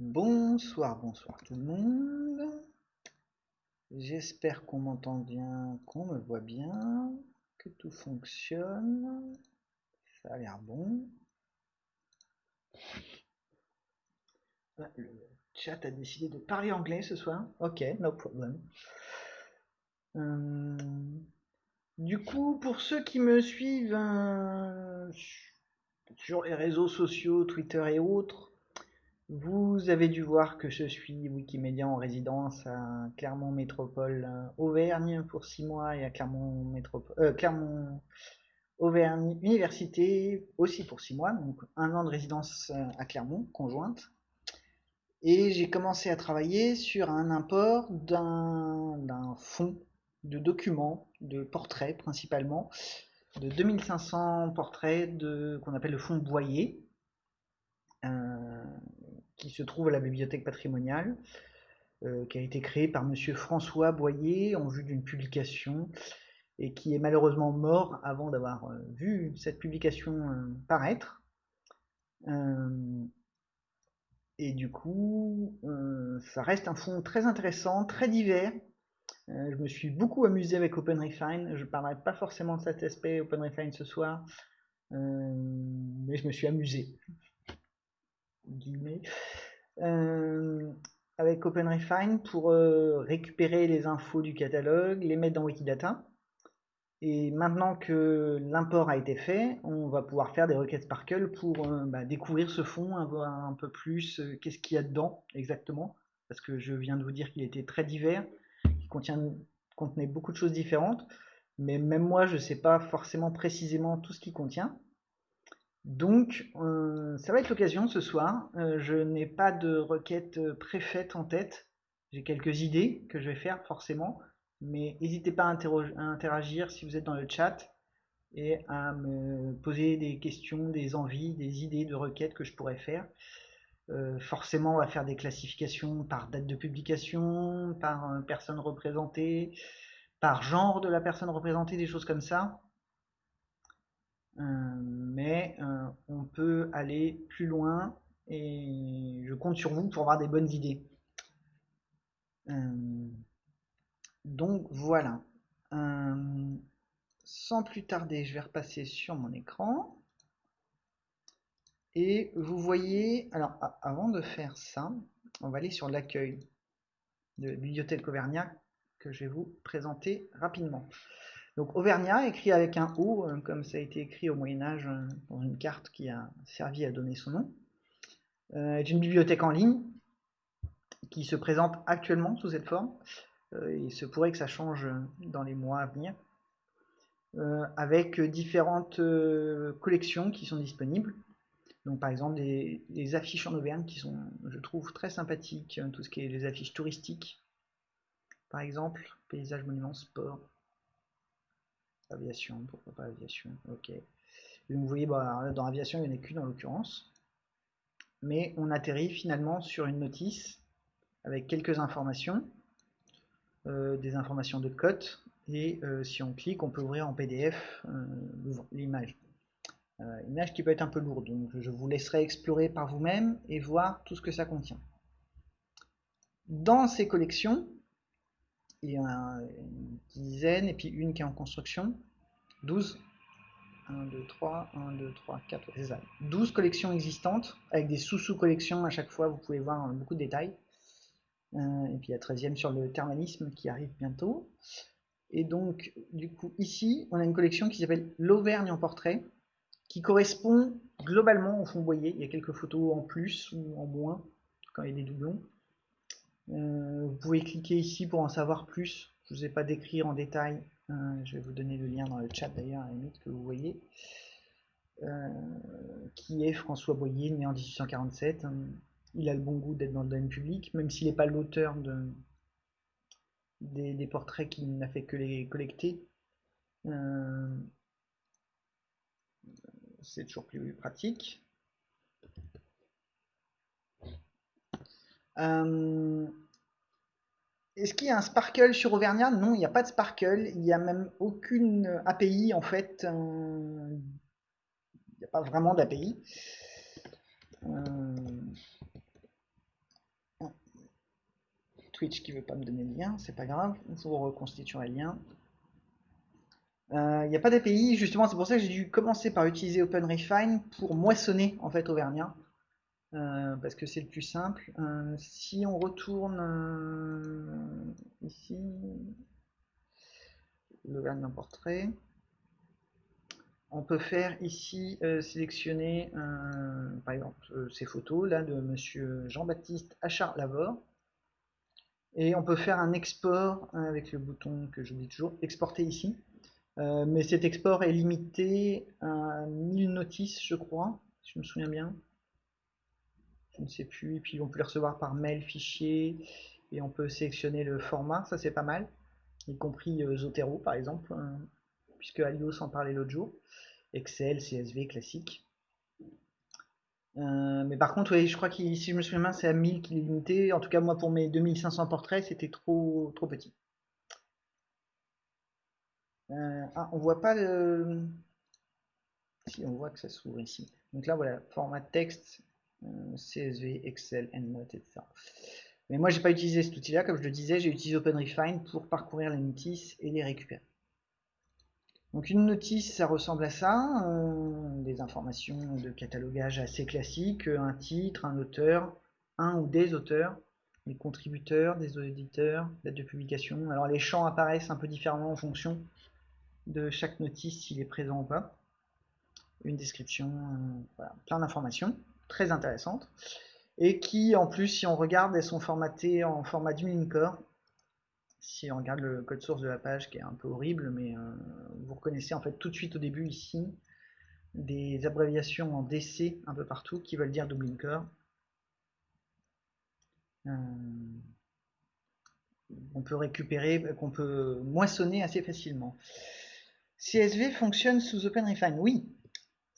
Bonsoir, bonsoir tout le monde. J'espère qu'on m'entend bien, qu'on me voit bien, que tout fonctionne. Ça a l'air bon. Le chat a décidé de parler anglais ce soir. Ok, no problem. Euh, du coup, pour ceux qui me suivent euh, sur les réseaux sociaux, Twitter et autres, vous avez dû voir que je suis Wikimédia en résidence à Clermont Métropole euh, Auvergne pour six mois et à Clermont Métropole euh, Auvergne Université aussi pour six mois, donc un an de résidence euh, à Clermont conjointe. Et j'ai commencé à travailler sur un import d'un fonds de documents, de portraits principalement, de 2500 portraits de qu'on appelle le fonds Boyer. Qui se trouve à la bibliothèque patrimoniale, euh, qui a été créé par monsieur François Boyer en vue d'une publication et qui est malheureusement mort avant d'avoir euh, vu cette publication euh, paraître. et du coup, ça reste un fond très intéressant, très divers. je me suis beaucoup amusé avec OpenRefine. Je parlerai pas forcément de cet aspect OpenRefine ce soir, mais je me suis amusé euh, avec OpenRefine pour euh, récupérer les infos du catalogue, les mettre dans Wikidata. Et maintenant que l'import a été fait, on va pouvoir faire des requêtes Sparkle pour euh, bah, découvrir ce fond, voir un peu plus qu'est-ce qu'il y a dedans exactement. Parce que je viens de vous dire qu'il était très divers, qu'il contenait beaucoup de choses différentes. Mais même moi, je ne sais pas forcément précisément tout ce qu'il contient. Donc, euh, ça va être l'occasion ce soir. Euh, je n'ai pas de requête euh, préfaite en tête. J'ai quelques idées que je vais faire forcément. Mais n'hésitez pas à, interagir si vous êtes dans le chat et à me poser des questions, des envies, des idées de requêtes que je pourrais faire. forcément, on va faire des classifications par date de publication, par personne représentée, par genre de la personne représentée, des choses comme ça. Euh, mais euh, on peut aller plus loin et je compte sur vous pour avoir des bonnes idées. Euh, donc voilà. sans plus tarder, je vais repasser sur mon écran. Et vous voyez, alors avant de faire ça, on va aller sur l'accueil de Bibliothèque Auvergnat que je vais vous présenter rapidement. Donc Auvergnat, écrit avec un O, euh, comme ça a été écrit au Moyen-Âge euh, dans une carte qui a servi à donner son nom, euh, est une bibliothèque en ligne qui se présente actuellement sous cette forme. il se pourrait que ça change dans les mois à venir. avec différentes collections qui sont disponibles. Donc par exemple des, affiches en Auvergne qui sont, je trouve, très sympathiques, tout ce qui est les affiches touristiques. Par exemple, paysage, monuments, sport, Aviation, pourquoi pas aviation Ok. vous voyez, bah, dans aviation, il n'y en a qu'une en l'occurrence. Mais on atterrit finalement sur une notice avec quelques informations, euh, des informations de cote, et euh, si on clique, on peut ouvrir en PDF euh, l'image. image qui peut être un peu lourde, donc je vous laisserai explorer par vous-même et voir tout ce que ça contient. Dans ces collections, il y en a une dizaine, et puis une qui est en construction. 12. 1, 2, 3, 1, 2, 3, 4, c'est ça. 12 collections existantes, avec des sous-sous-collections à chaque fois, vous pouvez voir beaucoup de détails. Euh, et puis la 13e sur le thermalisme qui arrive bientôt. Et donc, du coup, ici, on a une collection qui s'appelle l'Auvergne en portrait, qui correspond globalement au fond boyer. Il y a quelques photos en plus ou en moins, quand il y a des doublons. Euh, vous pouvez cliquer ici pour en savoir plus. Je ne vous ai pas décrire en détail. Euh, je vais vous donner le lien dans le chat d'ailleurs, à la limite que vous voyez. Euh, qui est François Boyer, né en 1847. Il a le bon goût d'être dans le domaine public, même s'il n'est pas l'auteur de, des, portraits qu'il n'a fait que les collecter. C'est toujours plus pratique. Euh, est-ce qu'il y a un Sparkle sur Auvergnat? Non, il n'y a pas de Sparkle. Il n'y a même aucune API en fait. Euh, il n'y a pas vraiment d'API. Euh, Twitch qui veut pas me donner le lien, c'est pas grave, vous reconstituerez le lien. Il n'y a pas d'API, justement, c'est pour ça que j'ai dû commencer par utiliser OpenRefine pour moissonner en fait Auvergnat. Euh, parce que c'est le plus simple. Euh, si on retourne euh, ici, le d'un portrait, on peut faire ici sélectionner par exemple ces photos là de monsieur Jean-Baptiste Achard-Lavore et on peut faire un export avec le bouton que j'oublie toujours, exporter ici. mais cet export est limité à 1000 notices, je crois, si je me souviens bien je ne sais plus. Et puis on peut les recevoir par mail, fichier, et on peut sélectionner le format, ça c'est pas mal, y compris euh, Zotero par exemple, hein, puisque Alio s'en parlait l'autre jour. Excel, CSV classique. Euh, mais par contre, je crois que si je me souviens c'est à 1000 qu'il est limité. En tout cas, moi, pour mes 2500 portraits, c'était trop, trop petit. Euh, ah, on voit pas le... Si, on voit que ça s'ouvre ici. Donc là, voilà, format texte, CSV, Excel, EndNote, etc. Mais moi, j'ai pas utilisé cet outil-là, comme je le disais, j'ai utilisé OpenRefine pour parcourir les notices et les récupérer. Donc une notice, ça ressemble à ça, euh, des informations de catalogage assez classiques, un titre, un auteur, un ou des auteurs, les contributeurs, des éditeurs, date de publication. Alors les champs apparaissent un peu différemment en fonction de chaque notice, s'il est présent ou pas. Une description, euh, plein d'informations très intéressantes, et qui en plus, si on regarde, elles sont formatées en format du Core. Si on regarde le code source de la page, qui est un peu horrible, mais euh, vous reconnaissez en fait tout de suite au début ici des abréviations en DC un peu partout qui veulent dire Dublin Core. Euh, on peut récupérer, qu'on peut moissonner assez facilement. CSV fonctionne sous OpenRefine Oui,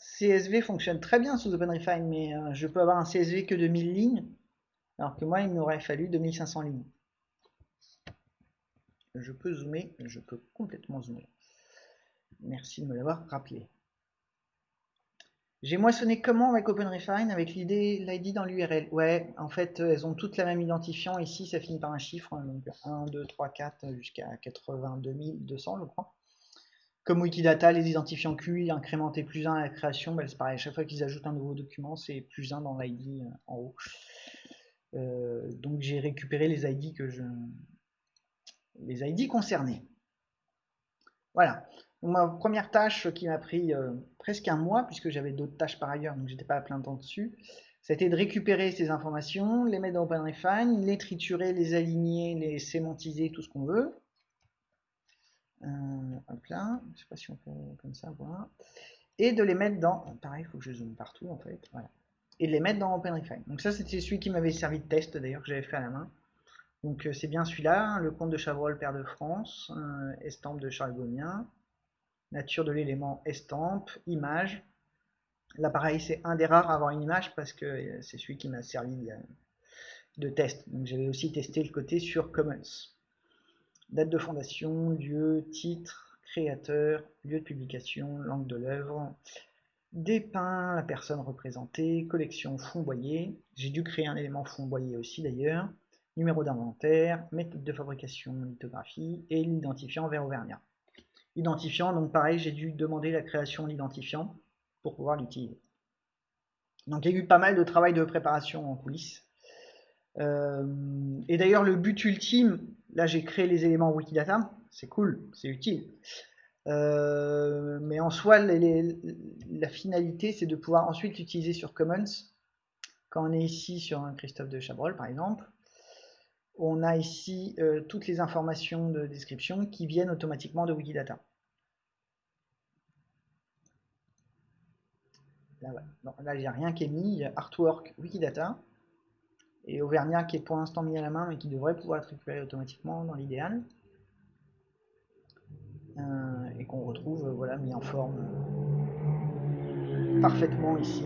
CSV fonctionne très bien sous OpenRefine, mais euh, je peux avoir un CSV que de 1000 lignes, alors que moi, il m'aurait fallu 2500 lignes. Je peux zoomer, je peux complètement zoomer. Merci de me l'avoir rappelé. J'ai moissonné comment avec OpenRefine Avec l'idée, l'ID dans l'URL. Ouais, en fait, elles ont toutes la même identifiant. Ici, ça finit par un chiffre. Hein, donc 1, 2, 3, 4 jusqu'à 82 200, je crois. Comme Wikidata, les identifiants QI incrémentés plus 1 à la création, bah, c'est pareil, chaque fois qu'ils ajoutent un nouveau document, c'est plus 1 dans l'ID euh, en haut. Euh, donc j'ai récupéré les ID que je les ID concernés. Voilà. ma première tâche qui m'a pris euh, presque un mois, puisque j'avais d'autres tâches par ailleurs, donc j'étais pas à plein temps dessus, c'était de récupérer ces informations, les mettre dans OpenRefine, les triturer, les aligner, les sémantiser, tout ce qu'on veut. Euh, hop là, je sais pas si on peut comme ça voir, et de les mettre dans, pareil, il faut que je zoome partout en fait, voilà, et de les mettre dans OpenRefine. Donc ça c'était celui qui m'avait servi de test d'ailleurs que j'avais fait à la main. Donc euh, c'est bien celui-là, hein, le compte de Chavrol, père de France, euh, estampe de Charles Gomien, nature de l'élément estampe, image. Là pareil c'est un des rares à avoir une image parce que c'est celui qui m'a servi de test. Donc j'avais aussi testé le côté sur Commons date de fondation, lieu, titre, créateur, lieu de publication, langue de l'œuvre, dépeint la personne représentée, collection fond boyer, j'ai dû créer un élément fond boyer aussi d'ailleurs, numéro d'inventaire, méthode de fabrication, lithographie et l'identifiant vers Auvergnat. Identifiant, donc pareil, j'ai dû demander la création de l'identifiant pour pouvoir l'utiliser. Donc il y a eu pas mal de travail de préparation en coulisses. Euh, et d'ailleurs, le but ultime, là j'ai créé les éléments Wikidata, c'est cool, c'est utile. Euh, mais en soi, la finalité, c'est de pouvoir ensuite l'utiliser sur Commons. Quand on est ici sur un Christophe de Chabrol, par exemple, on a ici euh, toutes les informations de description qui viennent automatiquement de Wikidata. Là, là il n'y a rien qui est mis, il y a Artwork Wikidata et Auvergnat qui est pour l'instant mis à la main mais qui devrait pouvoir être récupéré automatiquement dans l'idéal. Euh, et qu'on retrouve euh, voilà mis en forme euh, parfaitement ici.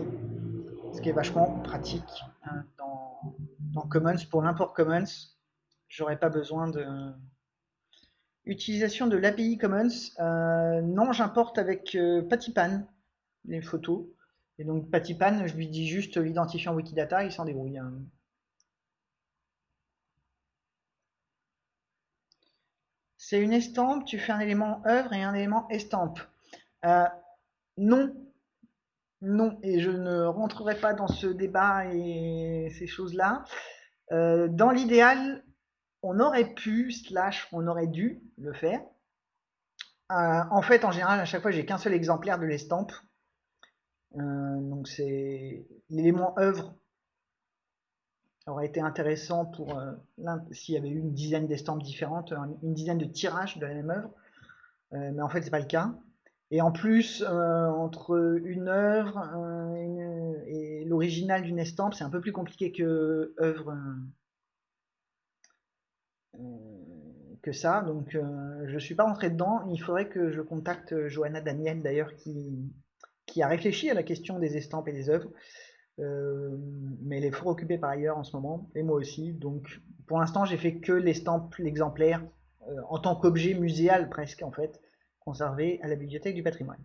Ce qui est vachement pratique hein, dans, Commons. Pour l'import Commons j'aurais pas besoin de utilisation de l'API Commons. Non j'importe avec Patipan les photos. Et donc Patipan je lui dis juste l'identifiant Wikidata il s'en débrouille hein. C'est une estampe, tu fais un élément œuvre et un élément estampe. Euh, non, non, et je ne rentrerai pas dans ce débat et ces choses-là. Euh, dans l'idéal, on aurait pu, slash, on aurait dû le faire. Euh, en fait, en général, à chaque fois, j'ai qu'un seul exemplaire de l'estampe. donc c'est l'élément œuvre aurait été intéressant pour s'il y avait eu une dizaine d'estampes différentes, une dizaine de tirages de la même œuvre. mais en fait, c'est pas le cas. Et en plus, euh, entre une œuvre euh, et l'original d'une estampe, c'est un peu plus compliqué que œuvre euh, que ça. Donc, je ne suis pas rentré dedans. Il faudrait que je contacte Johanna Daniel, d'ailleurs, qui, qui a réfléchi à la question des estampes et des œuvres. Mais elle est fort occupée par ailleurs en ce moment, et moi aussi. Donc, pour l'instant, j'ai fait que l'estampe, l'exemplaire, en tant qu'objet muséal presque, en fait conservé à la bibliothèque du patrimoine.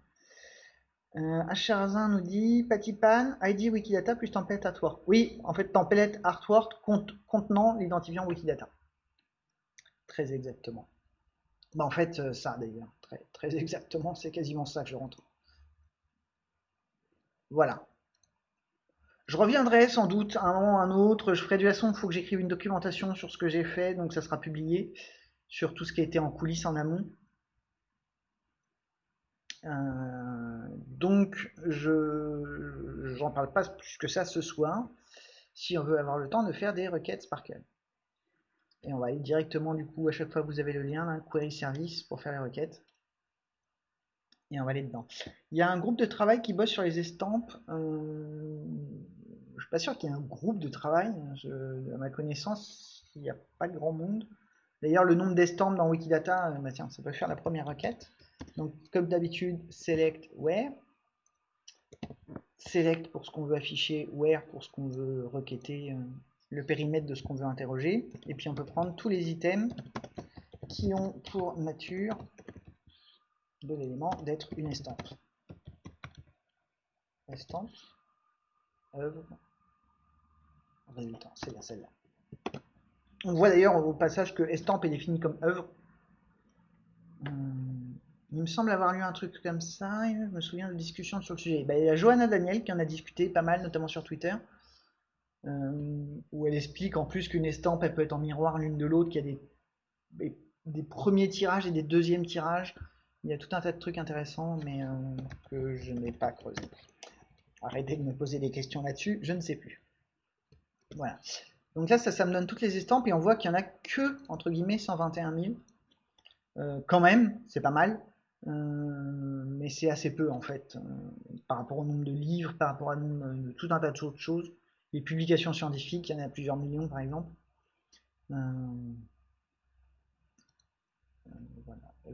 Euh, Acharazin nous dit Patipan, ID Wikidata plus template artwork. Oui, en fait, template artwork contenant l'identifiant Wikidata. Très exactement. Bah, en fait, euh, ça d'ailleurs, très exactement, c'est quasiment ça que je rentre. Voilà. Je reviendrai sans doute un moment ou un autre. Je ferai toute façon, il faut que j'écrive une documentation sur ce que j'ai fait, donc ça sera publié sur tout ce qui a été en coulisses en amont. Euh, donc, je j'en parle pas plus que ça ce soir, si on veut avoir le temps de faire des requêtes Sparkle. Et on va aller directement, du coup, à chaque fois vous avez le lien, Query Service, pour faire les requêtes. Et on va aller dedans. Il y a un groupe de travail qui bosse sur les estampes. Euh, je suis pas sûr qu'il y ait un groupe de travail. à ma connaissance, il n'y a pas grand monde. D'ailleurs, le nombre d'estampes dans Wikidata, euh, bah ça peut faire la première requête. Donc, comme d'habitude, select where. Select pour ce qu'on veut afficher, where pour ce qu'on veut requêter, euh, le périmètre de ce qu'on veut interroger. Et puis, on peut prendre tous les items qui ont pour nature de l'élément d'être une estampe. Estampe, œuvre, c'est là celle-là. On voit d'ailleurs au passage que estampe est défini comme œuvre. Hum. Il me semble avoir lu un truc comme ça, je me souviens de discussions sur le sujet. Bah, il y a Johanna Daniel qui en a discuté pas mal, notamment sur Twitter, euh, où elle explique en plus qu'une estampe, elle peut être en miroir l'une de l'autre, qu'il y a des, des, premiers tirages et des deuxièmes tirages. Il y a tout un tas de trucs intéressants, mais euh, que je n'ai pas creusé. Arrêtez de me poser des questions là-dessus, je ne sais plus. Voilà. Donc là, ça, ça me donne toutes les estampes, et on voit qu'il n'y en a que, entre guillemets, 121 000. Euh, quand même, c'est pas mal. Euh, mais c'est assez peu en fait, euh, par rapport au nombre de livres, par rapport à de tout un tas d'autres choses. Les publications scientifiques, il y en a plusieurs millions par exemple. Voilà,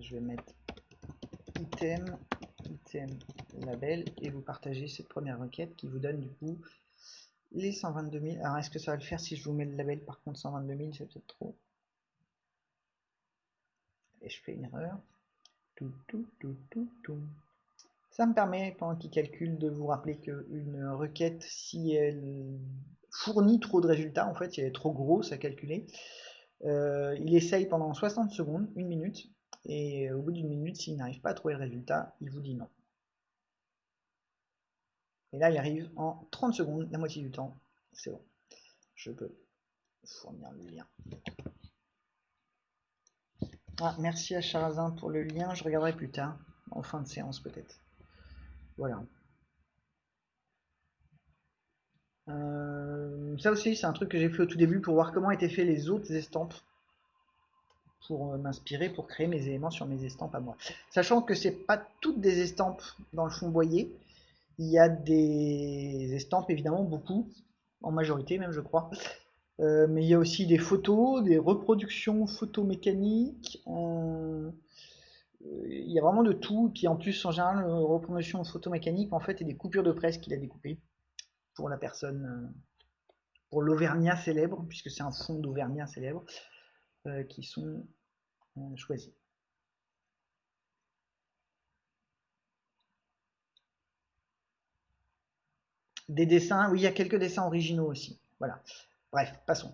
je vais mettre item, item, label, et vous partagez cette première requête qui vous donne du coup les 122 000. Alors est-ce que ça va le faire si je vous mets le label par contre 122 000, c'est peut-être trop. Et je fais une erreur. Tout, tout, tout, tout, tout. Ça me permet, pendant qu'il calcule, de vous rappeler qu'une requête, si elle fournit trop de résultats, en fait, si elle est trop grosse à calculer, euh, il essaye pendant 60 secondes, une minute, et au bout d'une minute, s'il n'arrive pas à trouver le résultat, il vous dit non. Et là, il arrive en 30 secondes, la moitié du temps, c'est bon. Je peux fournir le lien. Ah, merci à Charazin pour le lien, je regarderai plus tard, en fin de séance peut-être. Voilà. Euh, ça aussi, c'est un truc que j'ai fait au tout début pour voir comment étaient faits les autres estampes, pour euh, m'inspirer, pour créer mes éléments sur mes estampes à moi. Sachant que c'est pas toutes des estampes dans le fond boyer, il y a des estampes évidemment beaucoup, en majorité même je crois, euh, mais il y a aussi des photos, des reproductions photomécaniques. Euh, il y a vraiment de tout. Puis en plus, en général, reproduction photomécanique, en fait, et des coupures de presse qu'il a découpées pour la personne, euh, pour l'Auvergnat célèbre, puisque c'est un fond d'Auvergnat célèbre, qui sont choisis. Des dessins, oui, il y a quelques dessins originaux aussi. Voilà. Bref, passons.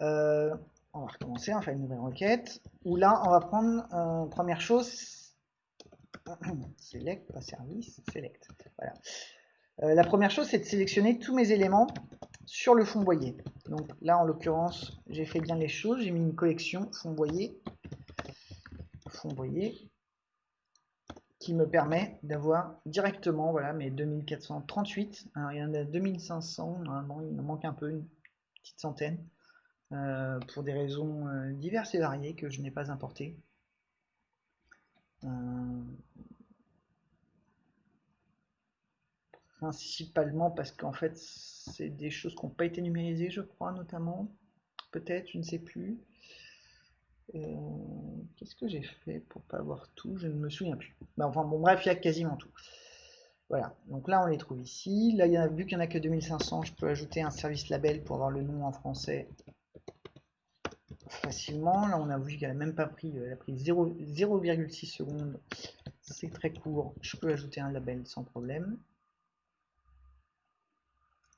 Euh, on va recommencer, on fait une nouvelle requête, où là, on va prendre, euh, première chose, select, pas service, select, voilà. Euh, la première chose, c'est de sélectionner tous mes éléments sur le fond boyer. Donc là, en l'occurrence, j'ai fait bien les choses, j'ai mis une collection fond boyer, fond boyer, qui me permet d'avoir directement voilà, mes 2438. Alors, il y en a 2500, normalement, il me manque un peu, une petite centaine, euh, pour des raisons euh, diverses et variées que je n'ai pas importées. Euh, principalement parce qu'en fait, c'est des choses qui n'ont pas été numérisées, je crois, notamment. Peut-être, je ne sais plus. Qu'est-ce que j'ai fait pour pas avoir tout? Je ne me souviens plus. Bah, enfin bon bref, il y a quasiment tout. Voilà, donc là on les trouve ici. Là, il y a, vu qu'il n'y en a que 2500, je peux ajouter un service label pour avoir le nom en français facilement. Là, on a vu qu'elle n'a même pas pris, elle a pris 0,6 secondes. C'est très court. Je peux ajouter un label sans problème.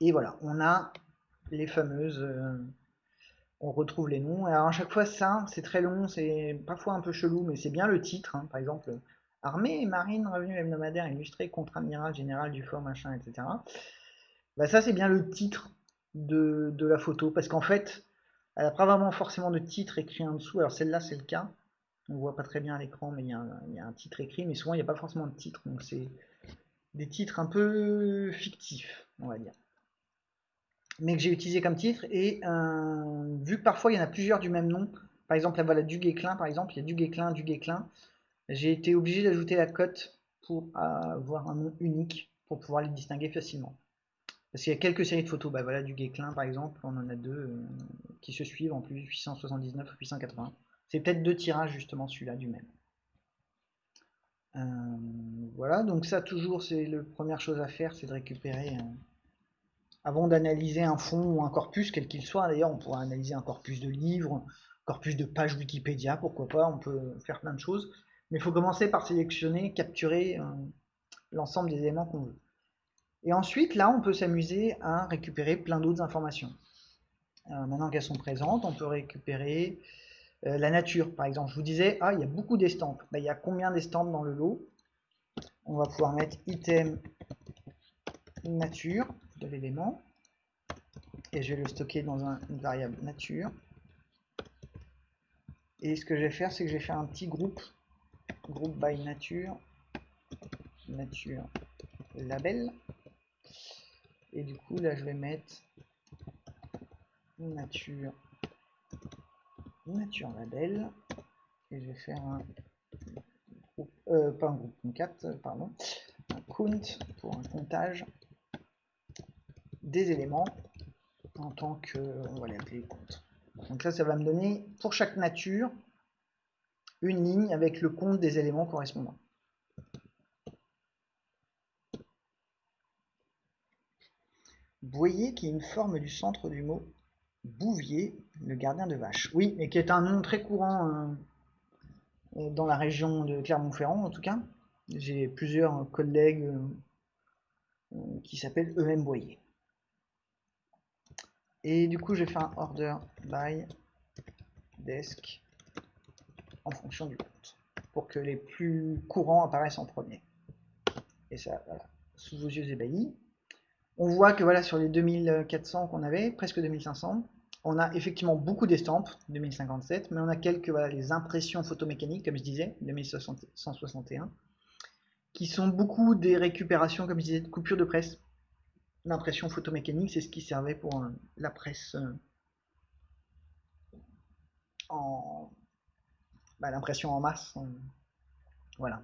Et voilà, on a les fameuses euh, on retrouve les noms. Alors à chaque fois ça, c'est très long, c'est parfois un peu chelou, mais c'est bien le titre. Hein. Par exemple, Armée et Marine, revenu hebdomadaire illustré, contre-amiral général du fort, machin, etc. Bah, ça c'est bien le titre de, la photo, parce qu'en fait, elle n'a pas vraiment forcément de titre écrit en dessous. Alors celle-là c'est le cas. On voit pas très bien à l'écran, mais il y, y, a un titre écrit, mais souvent il n'y a pas forcément de titre. Donc c'est des titres un peu fictifs, on va dire mais que j'ai utilisé comme titre. Et euh, vu que parfois il y en a plusieurs du même nom, par exemple là voilà du Guéclin par exemple, il y a du Guéclin, du Guéclin, j'ai été obligé d'ajouter la cote pour avoir un nom unique pour pouvoir les distinguer facilement. Parce qu'il y a quelques séries de photos, bah voilà du Guéclin par exemple, on en a deux euh, qui se suivent en plus 879 ou 880. C'est peut-être deux tirages justement celui-là du même. Euh, voilà, donc ça toujours c'est la première chose à faire, c'est de récupérer avant d'analyser un fond ou un corpus, quel qu'il soit. D'ailleurs, on pourra analyser un corpus de livres, un corpus de pages Wikipédia, pourquoi pas, on peut faire plein de choses. Mais il faut commencer par sélectionner, capturer euh, l'ensemble des éléments qu'on veut. Et ensuite, là, on peut s'amuser à récupérer plein d'autres informations. Euh, maintenant qu'elles sont présentes, on peut récupérer euh, la nature. Par exemple, je vous disais, ah, il y a beaucoup d'estampes. Ben, il y a combien d'estampes dans le lot? On va pouvoir mettre item nature l'élément et je vais le stocker dans une variable nature. Et ce que je vais faire, c'est que je vais faire un petit groupe, groupe by nature, nature label. Et du coup, là, je vais mettre nature, nature label. Et je vais faire un groupe, euh, pas un groupe, un 4, pardon, un count pour un comptage des éléments en tant que, on va les appeler compte. Donc là, ça va me donner pour chaque nature une ligne avec le compte des éléments correspondants. Qu'il y a une forme du centre du mot Bouvier, le gardien de vache. Oui, mais qui est un nom très courant euh, dans la région de Clermont-Ferrand en tout cas. J'ai plusieurs collègues euh, qui s'appellent eux-mêmes Boyer. Et du coup, je vais faire un order by desk en fonction du compte pour que les plus courants apparaissent en premier. Et ça, voilà, sous vos yeux ébahis. On voit que voilà, sur les 2400 qu'on avait, presque 2500, on a effectivement beaucoup d'estampes, 2057, mais on a quelques, voilà, les impressions photomécaniques, comme je disais, 2161, qui sont beaucoup des récupérations, comme je disais, de coupures de presse, l'impression photomécanique, c'est ce qui servait pour euh, la presse euh, en bah, l'impression en masse. Euh, voilà.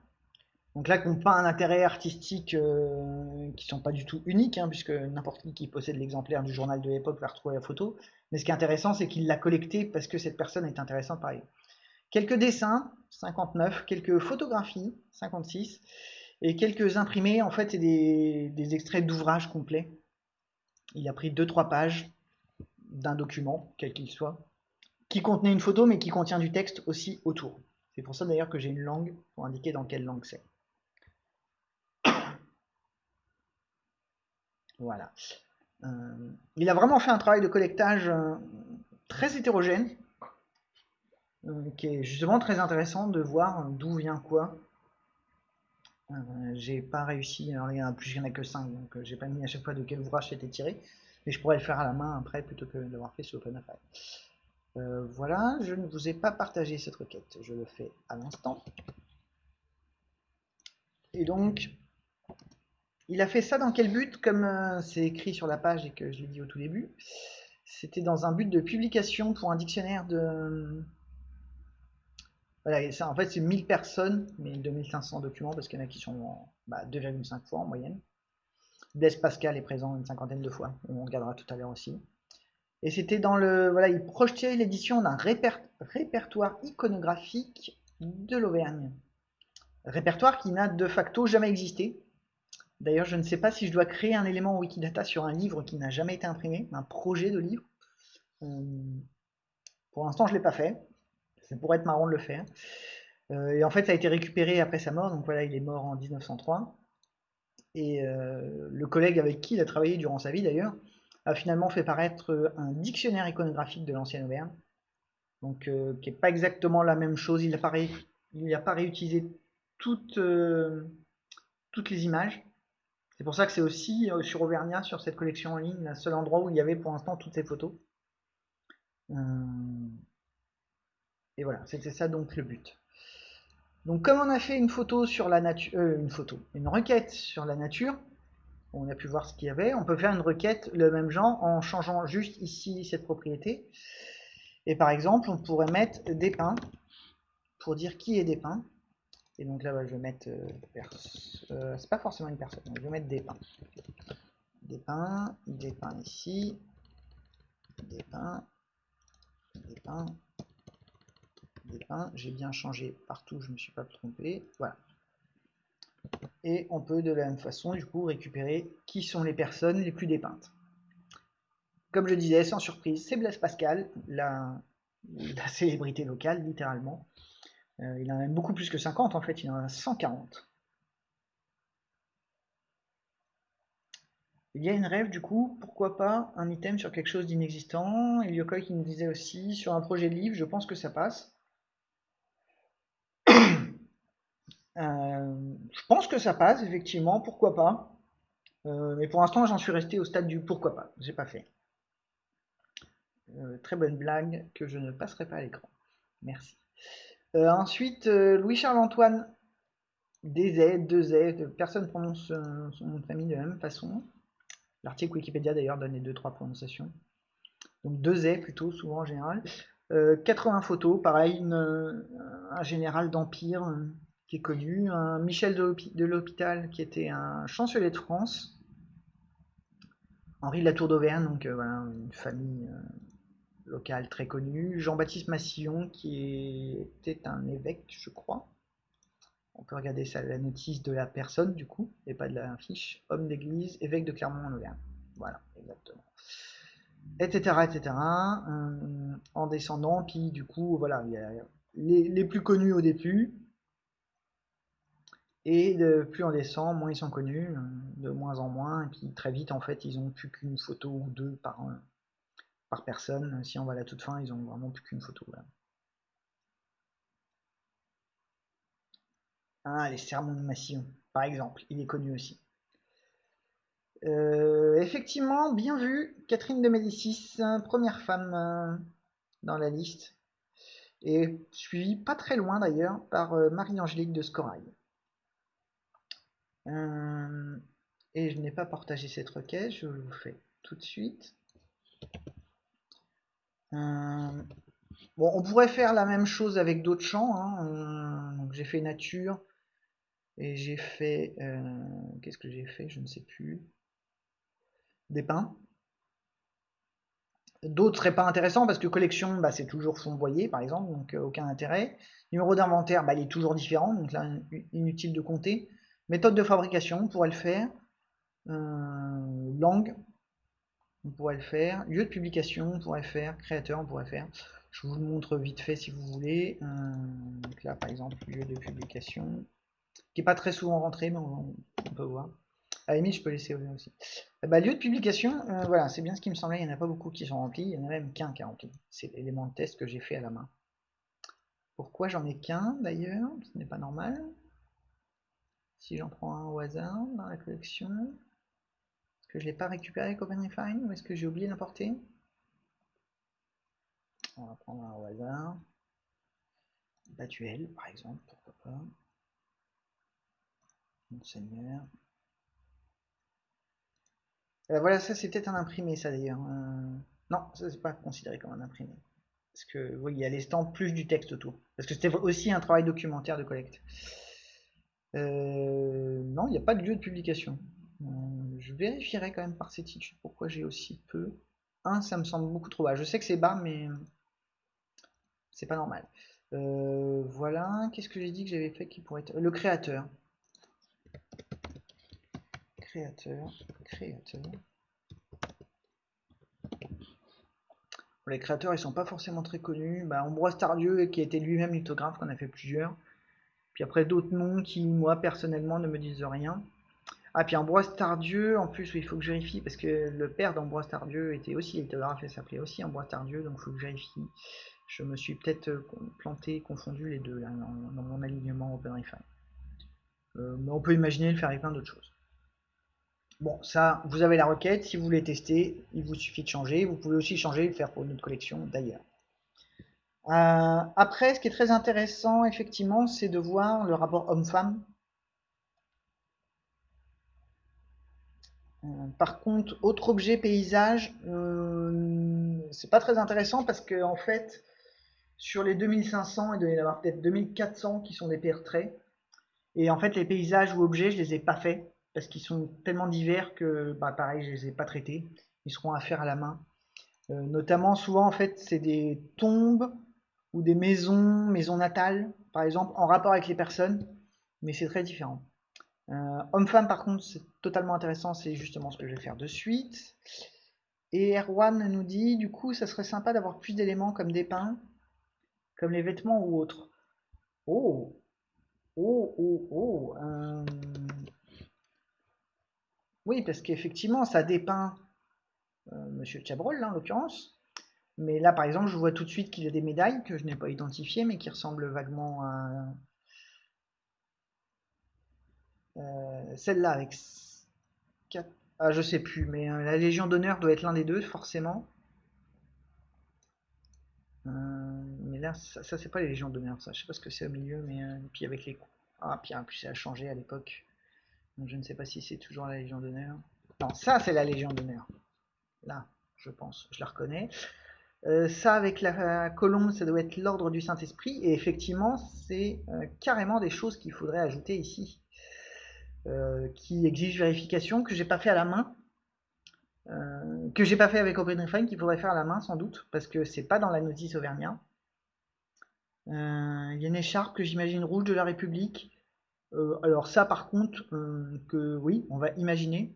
Donc là, qu'on pas un intérêt artistique euh, qui sont pas du tout uniques, hein, puisque n'importe qui qui possède l'exemplaire du journal de l'époque va retrouver la photo. Mais ce qui est intéressant, c'est qu'il l'a collecté parce que cette personne est intéressante par Quelques dessins, 59, quelques photographies, 56, et quelques imprimés, en fait, c'est des, extraits d'ouvrages complets. Il a pris 2-3 pages d'un document, quel qu'il soit, qui contenait une photo, mais qui contient du texte aussi autour. C'est pour ça d'ailleurs que j'ai une langue pour indiquer dans quelle langue c'est. Voilà. Euh, il a vraiment fait un travail de collectage euh, très hétérogène. qui est justement très intéressant de voir d'où vient quoi. J'ai pas réussi, alors il y en a plus, il y en a que 5, donc j'ai pas mis à chaque fois de quel ouvrage c'était tiré, mais je pourrais le faire à la main après plutôt que d'avoir fait sur OpenAI. Euh, voilà, je ne vous ai pas partagé cette requête, je le fais à l'instant. Et donc, il a fait ça dans quel but Comme euh, c'est écrit sur la page et que je l'ai dit au tout début, c'était dans un but de publication pour un dictionnaire de... Voilà, ça, en fait c'est 1000 personnes, mais 2500 documents parce qu'il y en a qui sont 2,5 bah, fois en moyenne. Blaise Pascal est présent une cinquantaine de fois, on regardera tout à l'heure aussi. Et c'était dans le. Voilà, il projetait l'édition d'un répertoire iconographique de l'Auvergne. Répertoire qui n'a de facto jamais existé. D'ailleurs, je ne sais pas si je dois créer un élément Wikidata sur un livre qui n'a jamais été imprimé, un projet de livre. Euh, pour l'instant, je ne l'ai pas fait. Ça pourrait être marrant de le faire. Euh, et en fait, ça a été récupéré après sa mort. Donc voilà, il est mort en 1903. Et euh, le collègue avec qui il a travaillé durant sa vie, d'ailleurs, a finalement fait paraître un dictionnaire iconographique de l'ancienne Auvergne, donc euh, qui n'est pas exactement la même chose. Il n'a pas, pas, réutilisé toutes, les images. C'est pour ça que c'est aussi sur Auvergnat, sur cette collection en ligne, le seul endroit où il y avait pour l'instant toutes ces photos. Et voilà, c'était ça donc le but. Donc comme on a fait une photo sur la nature, une photo, une requête sur la nature, on a pu voir ce qu'il y avait. On peut faire une requête le même genre en changeant juste ici cette propriété. Et par exemple, on pourrait mettre des pins pour dire qui est des pins. Et donc là, je vais mettre... Euh, euh, c'est pas forcément une personne, je vais mettre des pins. Des pins, des pins ici, des pins, des pins, J'ai bien changé partout, je ne me suis pas trompé. Voilà. Et on peut de la même façon, du coup, récupérer qui sont les personnes les plus dépeintes. Comme je disais, sans surprise, c'est Blaise Pascal, la, célébrité locale, littéralement. Euh, il en a même beaucoup plus que 50, en fait, il en a 140. Il y a une rêve, du coup, pourquoi pas un item sur quelque chose d'inexistant? Eliokoi qui nous disait aussi, sur un projet livre, je pense que ça passe. Euh, je pense que ça passe, effectivement, pourquoi pas. Euh, mais pour l'instant, j'en suis resté au stade du pourquoi pas. J'ai pas fait. Euh, très bonne blague que je ne passerai pas à l'écran. Merci. ensuite, Louis-Charles-Antoine, des Z, deux Z, personne prononce son nom de famille de la même façon. L'article Wikipédia d'ailleurs donne les deux trois prononciations. Donc deux Z plutôt, souvent en général. 80 photos, pareil, un général d'Empire qui est connu, un Michel de l'Hôpital qui était un chancelier de France, Henri de la Tour d'Auvergne, donc euh, voilà, une famille euh, locale très connue, Jean-Baptiste Massillon qui était un évêque, je crois. On peut regarder ça, la notice de la personne du coup, et pas de la fiche. Homme d'église, évêque de Clermont en Auvergne. Voilà, exactement. Etc. etc. Euh, en descendant, puis du coup, voilà, il y a les, les plus connus au début, et de plus on descend, moins ils sont connus, euh, de moins en moins, et puis très vite en fait ils ont plus qu'une photo ou deux par, par personne. Si on va à la toute fin, ils ont vraiment plus qu'une photo. Ah, les sermons de Massillon, par exemple, il est connu aussi. Euh, effectivement, bien vu, Catherine de Médicis, première femme euh, dans la liste, et suivie pas très loin d'ailleurs par Marie-Angélique de Scorail. Euh, et je n'ai pas partagé cette requête, je vous fais tout de suite. Euh, bon, on pourrait faire la même chose avec d'autres champs. Hein. Euh, j'ai fait nature et j'ai fait. Qu'est-ce que j'ai fait Je ne sais plus. Des pins. D'autres seraient pas intéressants parce que collection, bah, c'est toujours fondoyé par exemple, donc aucun intérêt. Numéro d'inventaire, bah, il est toujours différent, donc là inutile de compter. Méthode de fabrication, on pourrait le faire. Euh, langue, on pourrait le faire. Lieu de publication, on pourrait faire. Créateur, on pourrait faire. Je vous le montre vite fait si vous voulez. Euh, donc là, par exemple, lieu de publication, qui n'est pas très souvent rentré, mais on, peut voir. À limite, je peux laisser aussi. Eh ben, lieu de publication, euh, voilà, c'est bien ce qui me semblait. Il n'y en a pas beaucoup qui sont remplis. Il y en a même qu'un qui est rempli. C'est l'élément de test que j'ai fait à la main. Pourquoi j'en ai qu'un d'ailleurs? Ce n'est pas normal. Si j'en prends un au hasard dans la collection, est-ce que je l'ai pas récupéré OpenRefine ou est-ce que j'ai oublié d'importer On va prendre un au hasard. Batuel, par exemple, pourquoi pas. Monseigneur. Euh, voilà, ça c'est peut-être un imprimé, ça d'ailleurs. Euh, non, ça c'est pas considéré comme un imprimé. Parce que, oui, il y a les plus du texte autour. Parce que c'était aussi un travail documentaire de collecte. Euh, non, il n'y a pas de lieu de publication. je vérifierai quand même par cette étude pourquoi j'ai aussi peu. Un, ça me semble beaucoup trop bas. Je sais que c'est bas, mais c'est pas normal. voilà, qu'est-ce que j'ai dit que j'avais fait qui pourrait être... Le créateur créateur, créateur. Les créateurs, ils sont pas forcément très connus. Bah, Ambroise Tardieu, qui a été lui-même lithographe, qu'on a fait plusieurs. Puis après, d'autres noms qui, moi, personnellement, ne me disent rien. Ah, puis Ambroise Tardieu, en plus, il faut que je vérifie, parce que le père d'Ambroise Tardieu était aussi lithographe et s'appelait aussi Ambroise Tardieu, donc il faut que je vérifie. Je me suis peut-être euh, planté, confondu les deux, dans, mon alignement OpenRefine. Euh, mais on peut imaginer le faire avec plein d'autres choses. Bon, ça, vous avez la requête. Si vous voulez tester, il vous suffit de changer. Vous pouvez aussi changer et le faire pour une autre collection d'ailleurs. Euh, après, ce qui est très intéressant, effectivement, c'est de voir le rapport homme-femme. Euh, par contre, autre objet paysage, euh, c'est pas très intéressant parce que en fait, sur les 2500, il doit y en avoir peut-être 2400 qui sont des paires traits. Et en fait, les paysages ou objets, je les ai pas faits parce qu'ils sont tellement divers que, bah, pareil, je les ai pas traités. Ils seront à faire à la main. Euh, notamment, souvent, en fait, c'est des tombes ou des maisons, maisons natales, par exemple, en rapport avec les personnes, mais c'est très différent. Euh, Homme-femme, par contre, c'est totalement intéressant, c'est justement ce que je vais faire de suite. Et Erwan nous dit, du coup, ça serait sympa d'avoir plus d'éléments comme des pins, comme les vêtements ou autres. Oh Oh, oh, oh euh, oui, parce qu'effectivement, ça dépeint euh, Monsieur Chabrol, en l'occurrence. Mais là, par exemple, je vois tout de suite qu'il a des médailles que je n'ai pas identifiées, mais qui ressemblent vaguement à euh, celle-là avec 4... Ah, je sais plus, mais euh, la Légion d'honneur doit être l'un des deux, forcément. mais là, ça, c'est pas les Légions d'honneur, ça. Je sais pas ce que c'est au milieu, mais puis avec les coups. Ah, puis plus, ça a changé à l'époque je ne sais pas si c'est toujours la Légion d'honneur. Non, ça c'est la Légion d'honneur. Là, je pense, je la reconnais. Euh, ça avec la colombe, ça doit être l'ordre du Saint-Esprit. Et effectivement, c'est euh, carrément des choses qu'il faudrait ajouter ici. Euh, qui exigent vérification, que j'ai pas fait à la main. que j'ai pas fait avec OpenRefine, qu'il faudrait faire à la main sans doute, parce que c'est pas dans la notice Auvergnat. Il y a une écharpe que j'imagine rouge de la République. Alors ça par contre, que oui, on va imaginer.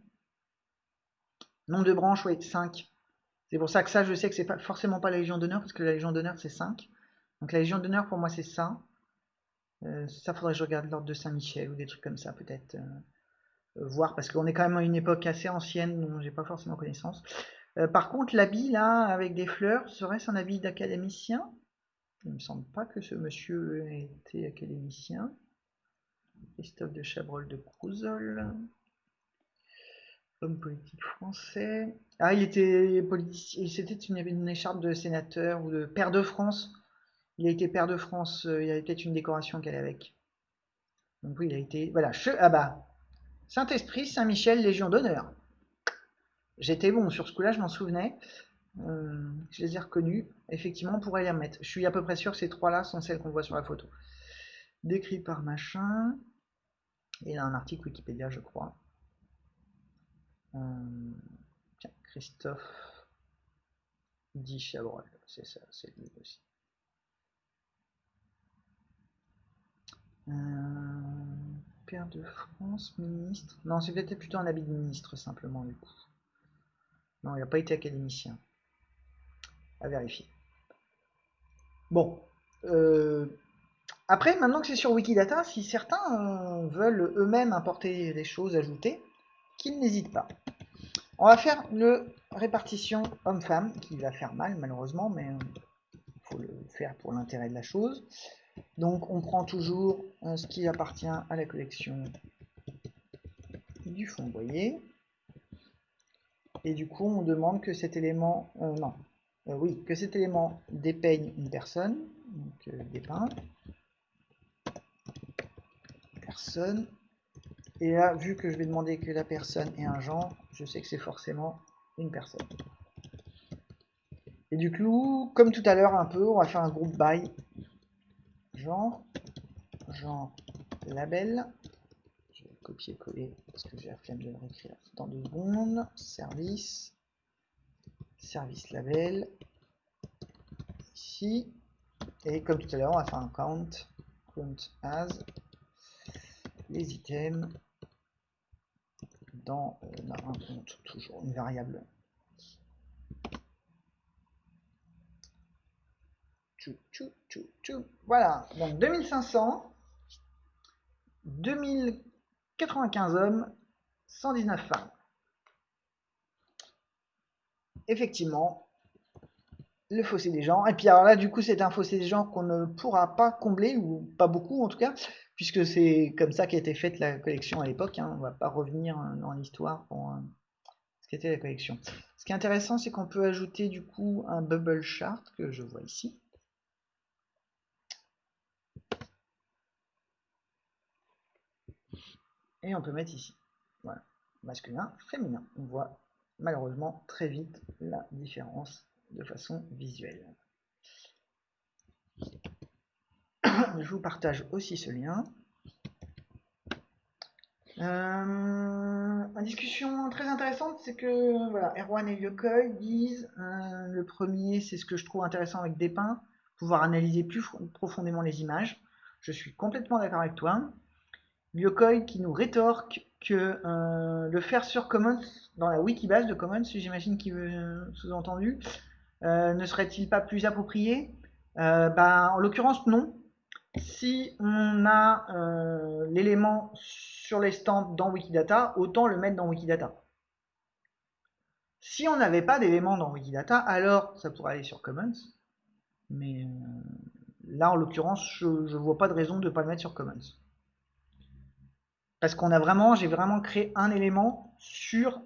Nombre de branches, oui, 5. C'est pour ça que ça, je sais que c'est pas forcément pas la Légion d'honneur, parce que la Légion d'honneur, c'est 5. Donc la Légion d'honneur, pour moi, c'est ça. Euh, ça, faudrait que je regarde l'ordre de Saint-Michel, ou des trucs comme ça, peut-être. voir, parce qu'on est quand même à une époque assez ancienne, dont j'ai pas forcément connaissance. par contre, l'habit, là, avec des fleurs, serait-ce un habit d'académicien? Il me semble pas que ce monsieur ait été académicien. Christophe de Chabrol de Crouzol. Homme politique français. Ah, il était politicien. C'était une, une écharpe de sénateur ou de père de France. Il a été père de France. Euh, il y avait peut-être une décoration qu'elle avec. Donc oui, il a été. Voilà. Ah bah. Saint-Esprit, Saint-Michel, Légion d'honneur. J'étais bon sur ce coup-là, je m'en souvenais. Euh, je les ai reconnus. Effectivement, on pourrait les remettre. Je suis à peu près sûr que ces trois-là sont celles qu'on voit sur la photo. Décrit par machin. Il a un article Wikipédia, je crois. Euh, Christophe dit Chabrol, c'est ça, c'est lui aussi. Euh, père de France, ministre. Non, c'est peut-être plutôt un habit de ministre, simplement, du coup. Non, il n'a pas été académicien. À vérifier. Bon. Euh, après, maintenant que c'est sur Wikidata, si certains veulent eux-mêmes importer des choses ajoutées, qu'ils n'hésitent pas. On va faire le répartition homme-femme, qui va faire mal malheureusement, mais il faut le faire pour l'intérêt de la chose. Donc on prend toujours euh, ce qui appartient à la collection du fond boyer. Et du coup, on demande que cet élément, euh, non, euh, oui, que cet élément dépeigne une personne, donc personne. Et là, vu que je vais demander que la personne ait un genre, je sais que c'est forcément une personne. Et du coup, comme tout à l'heure un peu, on va faire un groupe by genre, genre label. Je vais copier-coller parce que j'ai la flemme de le réécrire dans deux secondes. Service, service label, ici. Et comme tout à l'heure, on va faire un count, count as, les items dans euh, un compte, toujours une variable. Voilà, donc 2500, 2095 hommes, 119 femmes. Effectivement, le fossé des genres. Et puis alors là, du coup, c'est un fossé des genres qu'on ne pourra pas combler, ou pas beaucoup en tout cas, puisque c'est comme ça qu'a été faite la collection à l'époque. Hein. On va pas revenir dans l'histoire pour euh, ce qu'était la collection. Ce qui est intéressant, c'est qu'on peut ajouter du coup un bubble chart que je vois ici. Et on peut mettre ici. Voilà. Masculin, féminin. On voit malheureusement très vite la différence de façon visuelle. Je vous partage aussi ce lien. Euh, une discussion très intéressante, c'est que voilà, Erwan et Yokoi disent euh, le premier, c'est ce que je trouve intéressant avec Despins, pouvoir analyser plus profondément les images. Je suis complètement d'accord avec toi. Yokoi qui nous rétorque que euh, le faire sur Commons, dans la wikibase de Commons, j'imagine qu'il veut sous-entendu, euh, ne serait-il pas plus approprié? Ben, En l'occurrence, non. Si on a euh, l'élément sur les stands dans Wikidata, autant le mettre dans Wikidata. Si on n'avait pas d'élément dans Wikidata, alors ça pourrait aller sur Commons. Mais là, en l'occurrence, je ne vois pas de raison de ne pas le mettre sur Commons. Parce qu'on a vraiment, j'ai vraiment créé un élément sur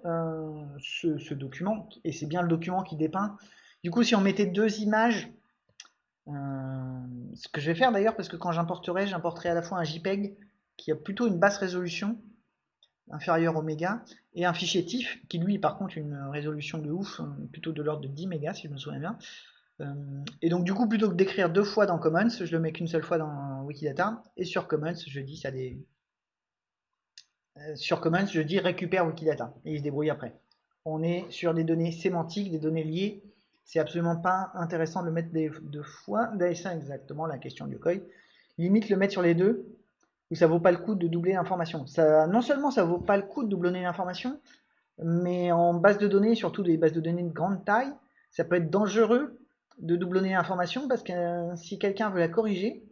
ce, ce, document, et c'est bien le document qui dépeint du coup, si on mettait deux images, euh, ce que je vais faire d'ailleurs, parce que quand j'importerai, j'importerai à la fois un JPEG qui a plutôt une basse résolution, inférieure au méga, et un fichier TIFF qui lui, par contre, une résolution de ouf, euh, plutôt de l'ordre de 10 mégas, si je me souviens bien. Euh, et donc, du coup, plutôt que d'écrire deux fois dans Commons, je le mets qu'une seule fois dans Wikidata, et sur Commons, je dis ça des. sur Commons, je dis récupère Wikidata, et il se débrouille après. On est sur des données sémantiques, des données liées c'est absolument pas intéressant de le mettre deux fois. D'ailleurs, exactement la question du COI. Limite le mettre sur les deux, où ça vaut pas le coup de doubler l'information. Ça, non seulement ça vaut pas le coup de doubler l'information, mais en base de données, surtout des bases de données de grande taille, ça peut être dangereux de doublonner l'information parce que euh, si quelqu'un veut la corriger,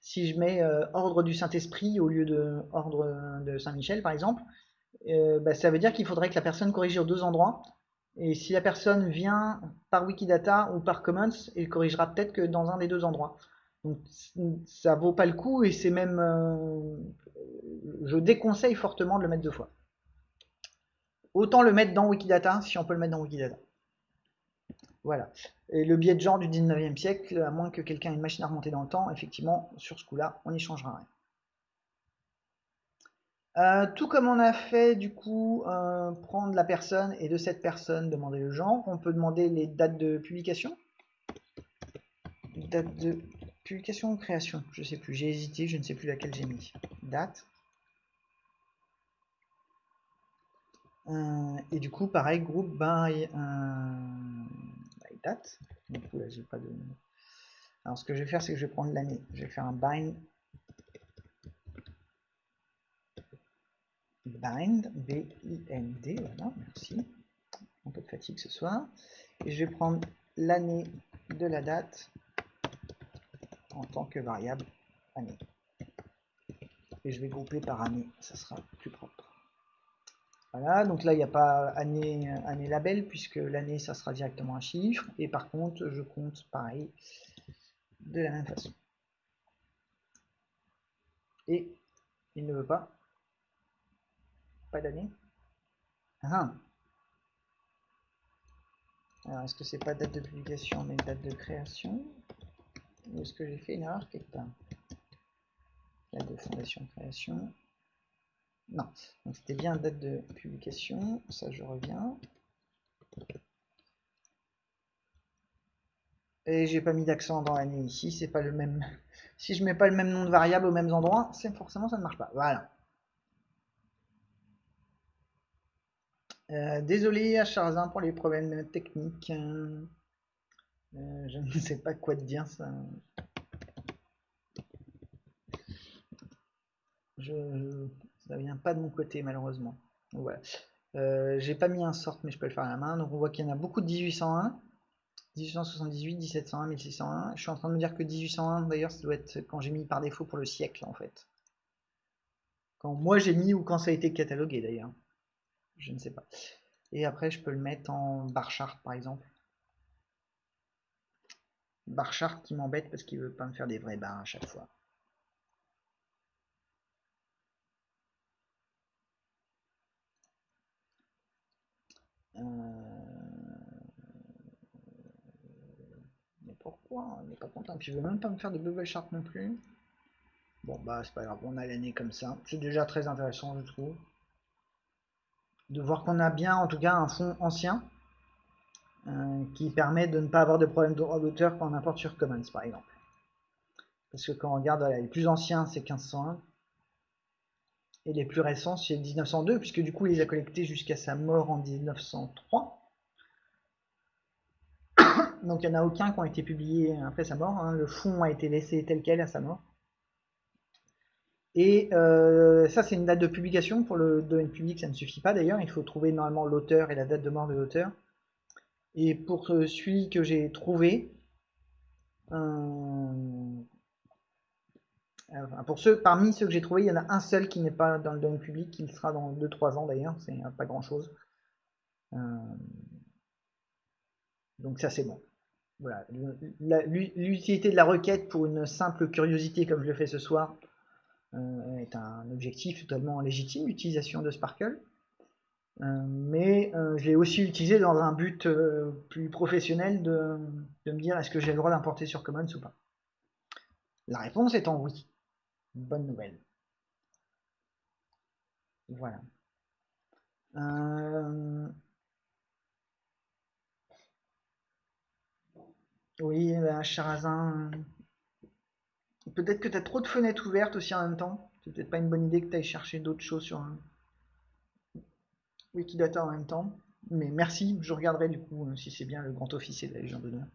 si je mets euh, ordre du Saint-Esprit au lieu de ordre de Saint-Michel par exemple, euh, bah, ça veut dire qu'il faudrait que la personne corrige aux deux endroits et si la personne vient par Wikidata ou par Commons, il corrigera peut-être que dans un des deux endroits. Donc ça vaut pas le coup et c'est même... Euh, je déconseille fortement de le mettre deux fois. Autant le mettre dans Wikidata si on peut le mettre dans Wikidata. Voilà. Et le biais de genre du 19e siècle, à moins que quelqu'un ait une machine à remonter dans le temps, effectivement, sur ce coup-là, on n'y changera rien. Euh, tout comme on a fait du coup euh, prendre la personne et de cette personne demander le genre, on peut demander les dates de publication. Date de publication ou création, je sais plus, j'ai hésité, je ne sais plus laquelle j'ai mis. Date. Euh, et du coup pareil, groupe by, date. Alors ce que je vais faire c'est que je vais prendre l'année. Je vais faire un bind bind, B-I-N-D, voilà, merci. Un peu de fatigue ce soir. Et je vais prendre l'année de la date en tant que variable année. Et je vais grouper par année, ça sera plus propre. Voilà, donc là il n'y a pas année, année label puisque l'année ça sera directement un chiffre. Et par contre, je compte pareil de la même façon. Et il ne veut pas. Pas d'année. Ah. Alors, est-ce que c'est pas date de publication, mais date de création? Ou est-ce que j'ai fait une erreur quelque part? Date de fondation création. Non, c'était bien date de publication. Ça, je reviens. Et j'ai pas mis d'accent dans l'année ici, c'est pas le même. Si je mets pas le même nom de variable aux mêmes endroits, c'est forcément ça ne marche pas. Voilà. Euh, désolé à Charzin pour les problèmes techniques. Euh, je ne sais pas quoi te dire ça. Je, ça vient pas de mon côté malheureusement. voilà. Euh, j'ai pas mis un sort mais je peux le faire à la main. Donc on voit qu'il y en a beaucoup de 1801. 1878, 1701, 1601. Je suis en train de me dire que 1801, d'ailleurs, ça doit être quand j'ai mis par défaut pour le siècle, en fait. Quand moi j'ai mis ou quand ça a été catalogué, d'ailleurs. Je ne sais pas. Et après, je peux le mettre en bar chart, par exemple. Bar chart qui m'embête parce qu'il veut pas me faire des vrais bars à chaque fois. Euh... pourquoi? Il n'est pas content. Puis il veut même pas me faire de bubble chart non plus. Bon bah c'est pas grave, on a l'année comme ça. C'est déjà très intéressant je trouve. De voir qu'on a bien en tout cas un fond ancien. Euh, qui permet de ne pas avoir de problème d'auteur quand on importe sur Commons par exemple. Parce que quand on regarde les plus anciens c'est 1501 et les plus récents c'est 1902 puisque du coup il les a collectés jusqu'à sa mort en 1903 donc il n'y en a aucun qui ont été publiés après sa mort. Hein. Le fond a été laissé tel quel à sa mort. Et euh, ça, c'est une date de publication. Pour le domaine public, ça ne suffit pas d'ailleurs. Il faut trouver normalement l'auteur et la date de mort de l'auteur. Et pour celui que j'ai trouvé, euh, pour ceux, parmi ceux que j'ai trouvé, il y en a un seul qui n'est pas dans le domaine public. Il sera dans 2-3 ans d'ailleurs. C'est pas grand chose. Euh, donc ça, c'est bon. Voilà. L'utilité de la requête pour une simple curiosité comme je le fais ce soir euh, est un objectif totalement légitime, l'utilisation de Sparkle. Euh, mais euh, je l'ai aussi utilisé dans un but plus professionnel de, de me dire est-ce que j'ai le droit d'importer sur Commons ou pas? La réponse étant oui. Bonne nouvelle. Voilà. Oui, bah, Charazin. Peut-être que tu as trop de fenêtres ouvertes aussi en même temps. C'est peut-être pas une bonne idée que tu ailles chercher d'autres choses sur Wikidata en même temps. Mais merci, je regarderai du coup si c'est bien le grand officier de la Légion d'honneur.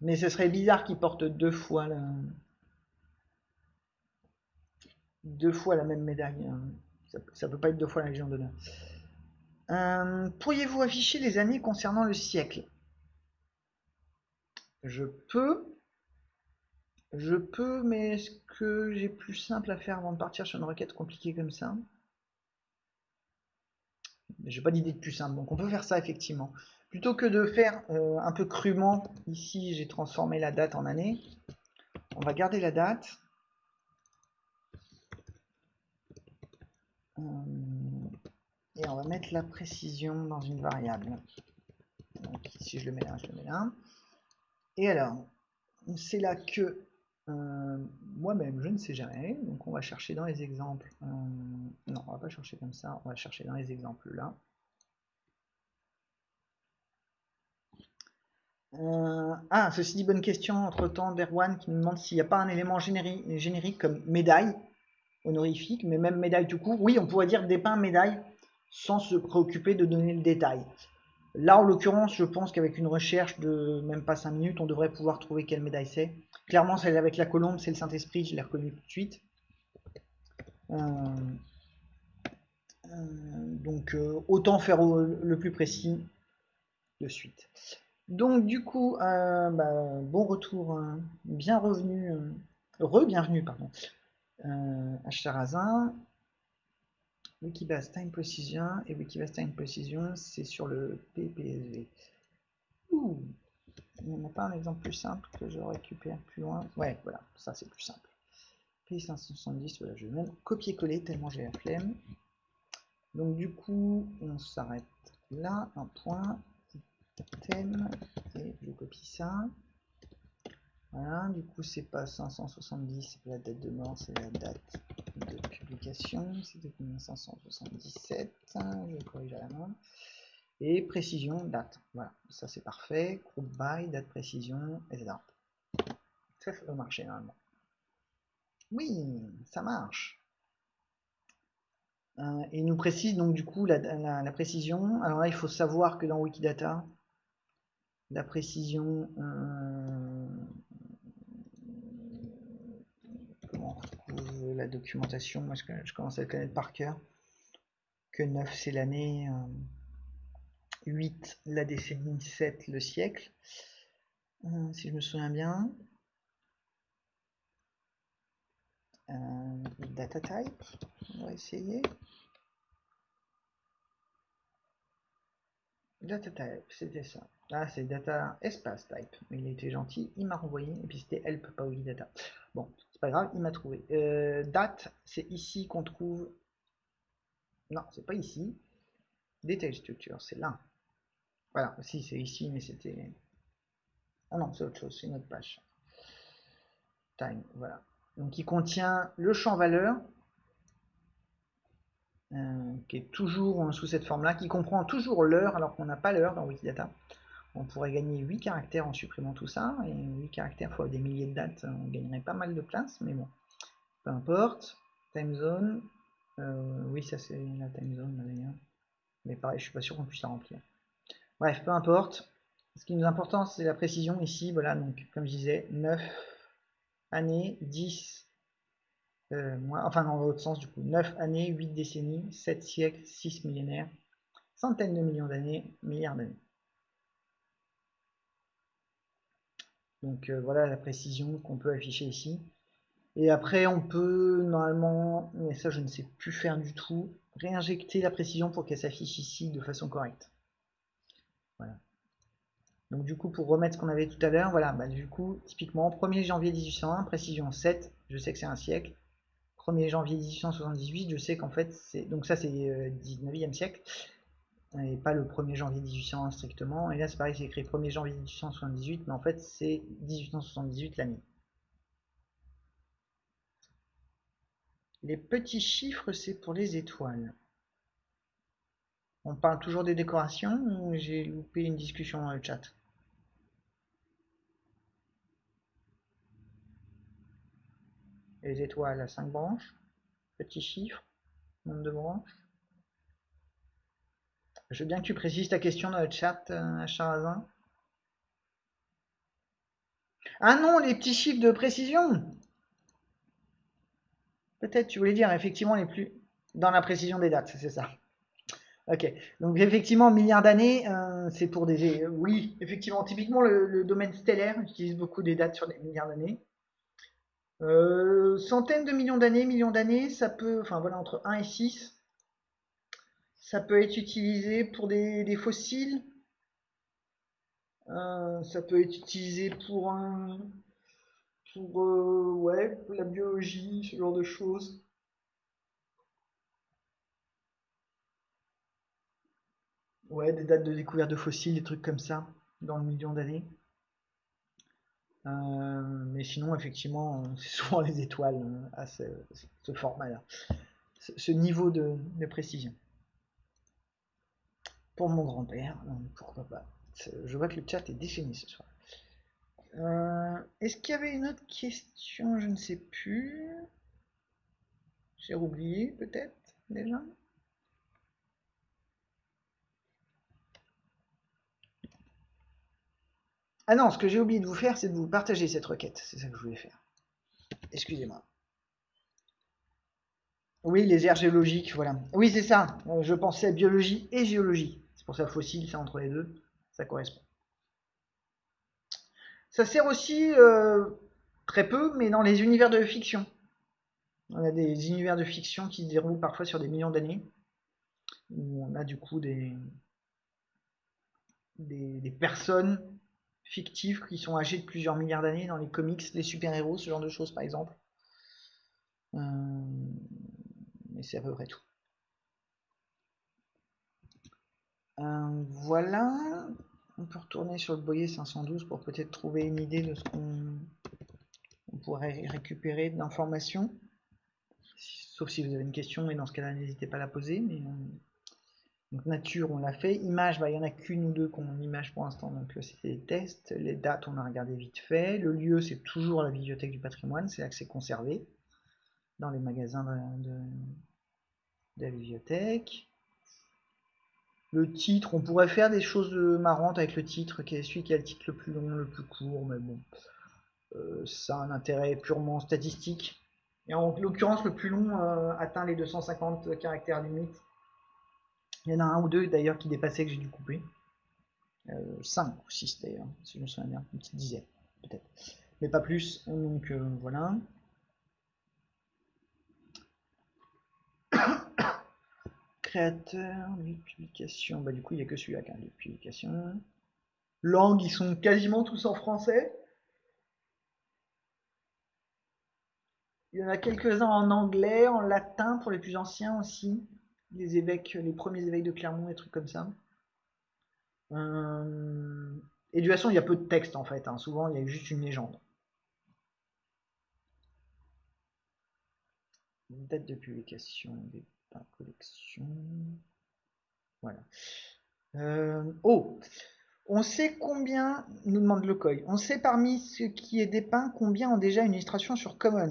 Mais ce serait bizarre qu'il porte deux fois la... deux fois la même médaille. Hein. Ça, peut pas être deux fois la Légion d'honneur. Euh, pourriez-vous afficher les années concernant le siècle? Je peux. Je peux, mais est-ce que j'ai plus simple à faire avant de partir sur une requête compliquée comme ça? J'ai pas d'idée de plus simple, donc on peut faire ça effectivement. Plutôt que de faire euh, un peu crûment, ici j'ai transformé la date en année. On va garder la date. Euh, et on va mettre la précision dans une variable. Donc ici je le mets là, je le mets là. Et alors, c'est là que euh, moi-même, je ne sais jamais. Donc, on va chercher dans les exemples. Euh, non, on va pas chercher comme ça. On va chercher dans les exemples là. Euh, ah, ceci dit, bonne question entre temps d'Erwan qui me demande s'il n'y a pas un élément générique, générique comme médaille honorifique, mais même médaille tout court. Oui, on pourrait dire dépeint médaille sans se préoccuper de donner le détail. Là, en l'occurrence, je pense qu'avec une recherche de même pas 5 minutes, on devrait pouvoir trouver quelle médaille c'est. Clairement, celle avec la colombe, c'est le Saint-Esprit, je l'ai reconnu tout de suite. Euh, euh, donc, euh, autant faire le plus précis de suite. Donc, du coup, bah, bon retour, bien revenu, re-bienvenue, pardon, à Charazin. Wikibase Time Precision et Wikibase Time Precision, c'est sur le PPSV. Ouh, on n'a pas un exemple plus simple que je récupère plus loin Ouais, voilà, ça c'est plus simple. P570, voilà, je vais copier-coller tellement j'ai la flemme. Donc du coup, on s'arrête là, un point, thème, et je copie ça. Voilà, du coup c'est pas 570, c'est la date de mort, c'est la date de publication, c'était 577, je corrige à la main. Et précision, date, voilà, ça c'est parfait, group by, date précision, etc. Ça, ça normalement. Oui, ça marche. Euh, et il nous précise donc du coup la, précision. Alors là, il faut savoir que dans Wikidata, la précision, euh, comment la documentation Moi, je, je, commence à le connaître par cœur. Que 9, c'est l'année, 8, euh, la décennie, 7, le siècle, si je me souviens bien. data type, on va essayer. Data type, c'était ça. Ah, c'est data espace type. Il était gentil, il m'a renvoyé. Et puis c'était help, pas data. Bon, pas grave, il m'a trouvé. Euh, date, c'est ici qu'on trouve. Non, c'est pas ici. Detail structure, c'est là. Voilà, si c'est ici, mais c'était. Ah non, c'est autre chose, c'est une autre page. Time, voilà. Donc il contient le champ valeur, euh, qui est toujours sous cette forme-là, qui comprend toujours l'heure, alors qu'on n'a pas l'heure dans Wikidata. On pourrait gagner 8 caractères en supprimant tout ça, et 8 caractères fois des milliers de dates, on gagnerait pas mal de place, mais bon, peu importe. Time zone, euh, oui ça c'est la time zone d'ailleurs, mais pareil, je suis pas sûr qu'on puisse la remplir. Bref, peu importe. Ce qui nous importe, c'est la précision ici, voilà, donc comme je disais, 9 années, 10, euh, enfin dans l'autre sens du coup, 9 années, 8 décennies, 7 siècles, 6 millénaires, centaines de millions d'années, milliards d'années. Donc euh, voilà la précision qu'on peut afficher ici. Et après on peut normalement, mais ça je ne sais plus faire du tout, réinjecter la précision pour qu'elle s'affiche ici de façon correcte. Voilà. Donc du coup, pour remettre ce qu'on avait tout à l'heure, voilà, bah, du coup, typiquement, 1er janvier 1801, précision 7, je sais que c'est un siècle. 1er janvier 1878, je sais qu'en fait, c'est... Donc ça, c'est 19e euh, siècle, et pas le 1er janvier 1801 strictement. Et là, c'est pareil, c'est écrit 1er janvier 1878, mais en fait, c'est 1878 l'année. Les petits chiffres, c'est pour les étoiles. On parle toujours des décorations ou j'ai loupé une discussion dans le chat? Les étoiles à 5 branches, petit chiffre, nombre de branches. Je veux bien que tu précises ta question dans le chat, euh, Charazin. Ah non, les petits chiffres de précision Peut-être tu voulais dire effectivement les plus... Dans la précision des dates, c'est ça. Ok, donc effectivement, milliards d'années, euh, c'est pour des... Oui, effectivement, typiquement le, domaine stellaire utilise beaucoup des dates sur des milliards d'années. Euh, centaines de millions d'années, millions d'années, ça peut, enfin voilà, entre 1 et 6, ça peut être utilisé pour des, fossiles, euh, ça peut être utilisé pour un, pour euh, ouais, la biologie, ce genre de choses. Ouais, des dates de découverte de fossiles, des trucs comme ça, dans le million d'années. Euh, mais sinon, effectivement, c'est souvent les étoiles euh, à ce, format-là, ce, niveau de, précision. Pour mon grand-père, pourquoi pas. Je vois que le chat est défini ce soir. Euh, est-ce qu'il y avait une autre question? Je ne sais plus. J'ai oublié peut-être déjà. Ah non, ce que j'ai oublié de vous faire, c'est de vous partager cette requête. C'est ça que je voulais faire. Excusez-moi. Oui, les aires géologiques, voilà. Oui, c'est ça. Euh, je pensais biologie et géologie. C'est pour ça fossile, c'est entre les deux. Ça correspond. Ça sert aussi euh, très peu, mais dans les univers de fiction. On a des univers de fiction qui se déroulent parfois sur des millions d'années. Où on a du coup des, des personnes fictifs qui sont âgés de plusieurs milliards d'années dans les comics, les super-héros, ce genre de choses par exemple. Euh, mais c'est à peu près tout. Euh, voilà. On peut retourner sur le boyer 512 pour peut-être trouver une idée de ce qu'on pourrait récupérer d'informations. Sauf si vous avez une question, et dans ce cas-là, n'hésitez pas à la poser. Mais nature, on l'a fait. Image, bah, il n'y en a qu'une ou deux qu'on image pour l'instant, donc euh, c'était des tests. Les dates, on a regardé vite fait. Le lieu, c'est toujours la bibliothèque du patrimoine, c'est là que c'est conservé, dans les magasins de la bibliothèque. Le titre, on pourrait faire des choses marrantes avec le titre, qui est celui qui a le titre le plus long, le plus court, mais bon, euh, ça a un intérêt purement statistique. Et en l'occurrence, le plus long euh, atteint les 250 caractères limite. Il y en a un ou deux d'ailleurs qui dépassaient que j'ai dû couper. Euh, 5 ou 6 d'ailleurs, si je me souviens bien, une petite dizaine peut-être. Mais pas plus, donc euh, voilà. Créateur, de publication, bah du coup il n'y a que celui-là qui a de publication. Langues, ils sont quasiment tous en français. Il y en a quelques-uns en anglais, en latin pour les plus anciens aussi. Les évêques, les premiers évêques de Clermont, des trucs comme ça. Euh, et de toute façon, il y a peu de texte en fait. Hein. Souvent, il y a juste une légende. Date de publication, collection. Voilà. Euh, oh, on sait combien, nous demande le COI, on sait parmi ce qui est dépeint combien ont déjà une illustration sur Commons.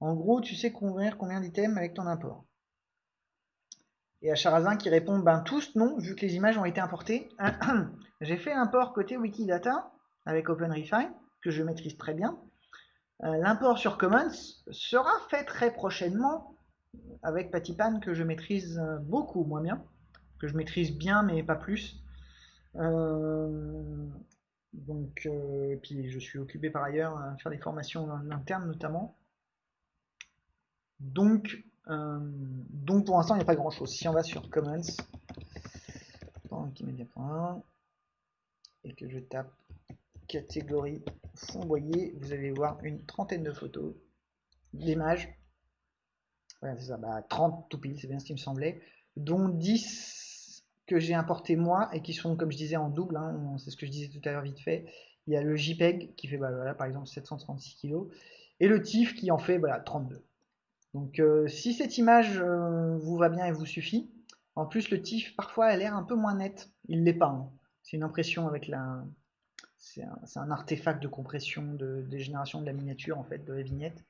En gros, tu sais combien, combien d'items avec ton import. Et à Charazin qui répond, ben tous non, vu que les images ont été importées. J'ai fait l'import côté Wikidata avec OpenRefine, que je maîtrise très bien. Euh, l'import sur Commons sera fait très prochainement avec Patipan que je maîtrise euh, beaucoup moins bien, que je maîtrise bien mais pas plus. Euh, donc, euh, puis je suis occupé par ailleurs à faire des formations en interne notamment. Donc, donc pour l'instant il n'y a pas grand chose. Si on va sur Commons, et que je tape catégorie fond boyer, vous allez voir une trentaine de photos, d'images voilà, c'est ça, bah, 30 tout pile, c'est bien ce qui me semblait, dont 10 que j'ai importé moi et qui sont, comme je disais, en double, hein, c'est ce que je disais tout à l'heure vite fait. Il y a le JPEG qui fait, bah, par exemple, 736 kg, et le TIFF qui en fait voilà, 32. Donc euh, si cette image euh, vous va bien et vous suffit, en plus le TIFF parfois a l'air un peu moins net, il l'est pas. Hein. C'est une impression avec la... C'est un, un, artefact de compression, de dégénération de la miniature en fait, de la vignette.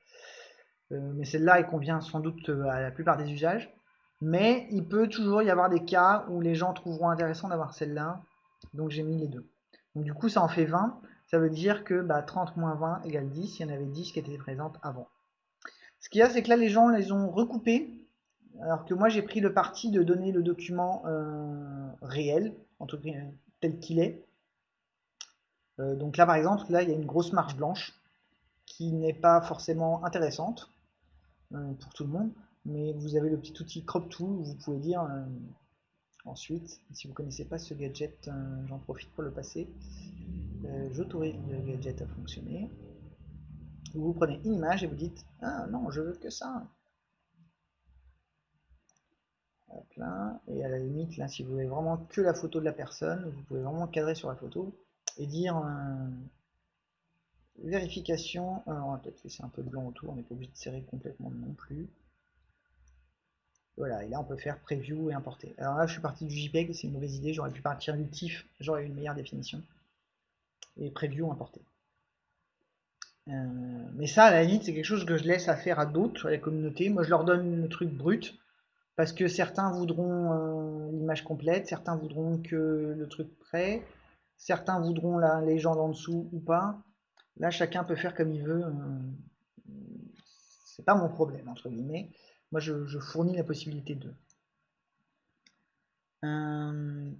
Euh, mais celle-là, elle convient sans doute euh, à la plupart des usages. Mais il peut toujours y avoir des cas où les gens trouveront intéressant d'avoir celle-là. Donc j'ai mis les deux. Donc du coup, ça en fait 20. Ça veut dire que bah, 30 moins 20 égale 10. Il y en avait 10 qui étaient présentes avant. Ce qu'il y a, c'est que là, les gens les ont recoupés. Alors que moi, j'ai pris le parti de donner le document euh, réel, tel qu'il est. donc là, par exemple, là, il y a une grosse marche blanche qui n'est pas forcément intéressante. Euh, pour tout le monde. Mais vous avez le petit outil Crop Tool vous pouvez dire euh, ensuite, si vous connaissez pas ce gadget, euh, j'en profite pour le passer. J'autorise le gadget à fonctionner. Vous prenez une image et vous dites Ah non, je veux que ça. Hop là. Et à la limite, là, si vous voulez vraiment que la photo de la personne, vous pouvez vraiment cadrer sur la photo et dire Vérification, euh, on va peut-être laisser un peu de blanc autour, on n'est pas obligé de serrer complètement non plus. Voilà, et là on peut faire preview et importer. Alors là je suis parti du JPEG, c'est une mauvaise idée, j'aurais pu partir du TIFF, j'aurais eu une meilleure définition. Et preview, importer. Euh, mais ça, à la limite, c'est quelque chose que je laisse à faire à d'autres, à la communauté. Moi je leur donne le truc brut, parce que certains voudront euh, l'image complète, certains voudront que le truc prêt, certains voudront la légende en dessous ou pas. Là, chacun peut faire comme il veut. Euh, c'est pas mon problème, entre guillemets. Moi, je, fournis la possibilité de. Euh,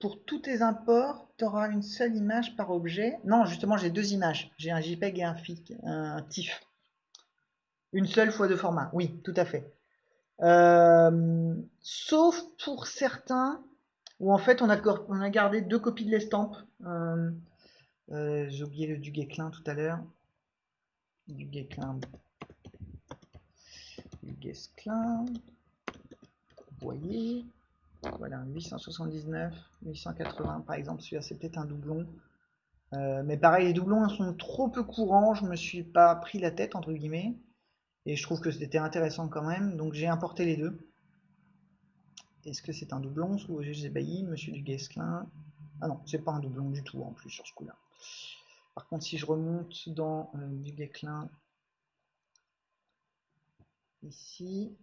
pour tous tes imports, tu auras une seule image par objet. Non, justement, j'ai deux images. J'ai un JPEG et un, FIC, TIFF. Une seule fois de format. Oui, tout à fait. Euh, sauf pour certains où en fait on a, gardé deux copies de l'estampe. J'ai oublié le du Guéclin tout à l'heure. Du Guéclin. Du Guesclin. Vous voyez? Voilà, 879, 880 par exemple, celui-là c'est peut-être un doublon. Euh, mais pareil, les doublons sont trop peu courants, je me suis pas pris la tête entre guillemets. Et je trouve que c'était intéressant quand même, donc j'ai importé les deux. Est-ce que c'est un doublon? Sous j'ai Bailly, Monsieur du Guesclin Ah non, c'est pas un doublon du tout en plus sur ce coup-là. Par contre, si je remonte dans euh, du Guesclin, ici,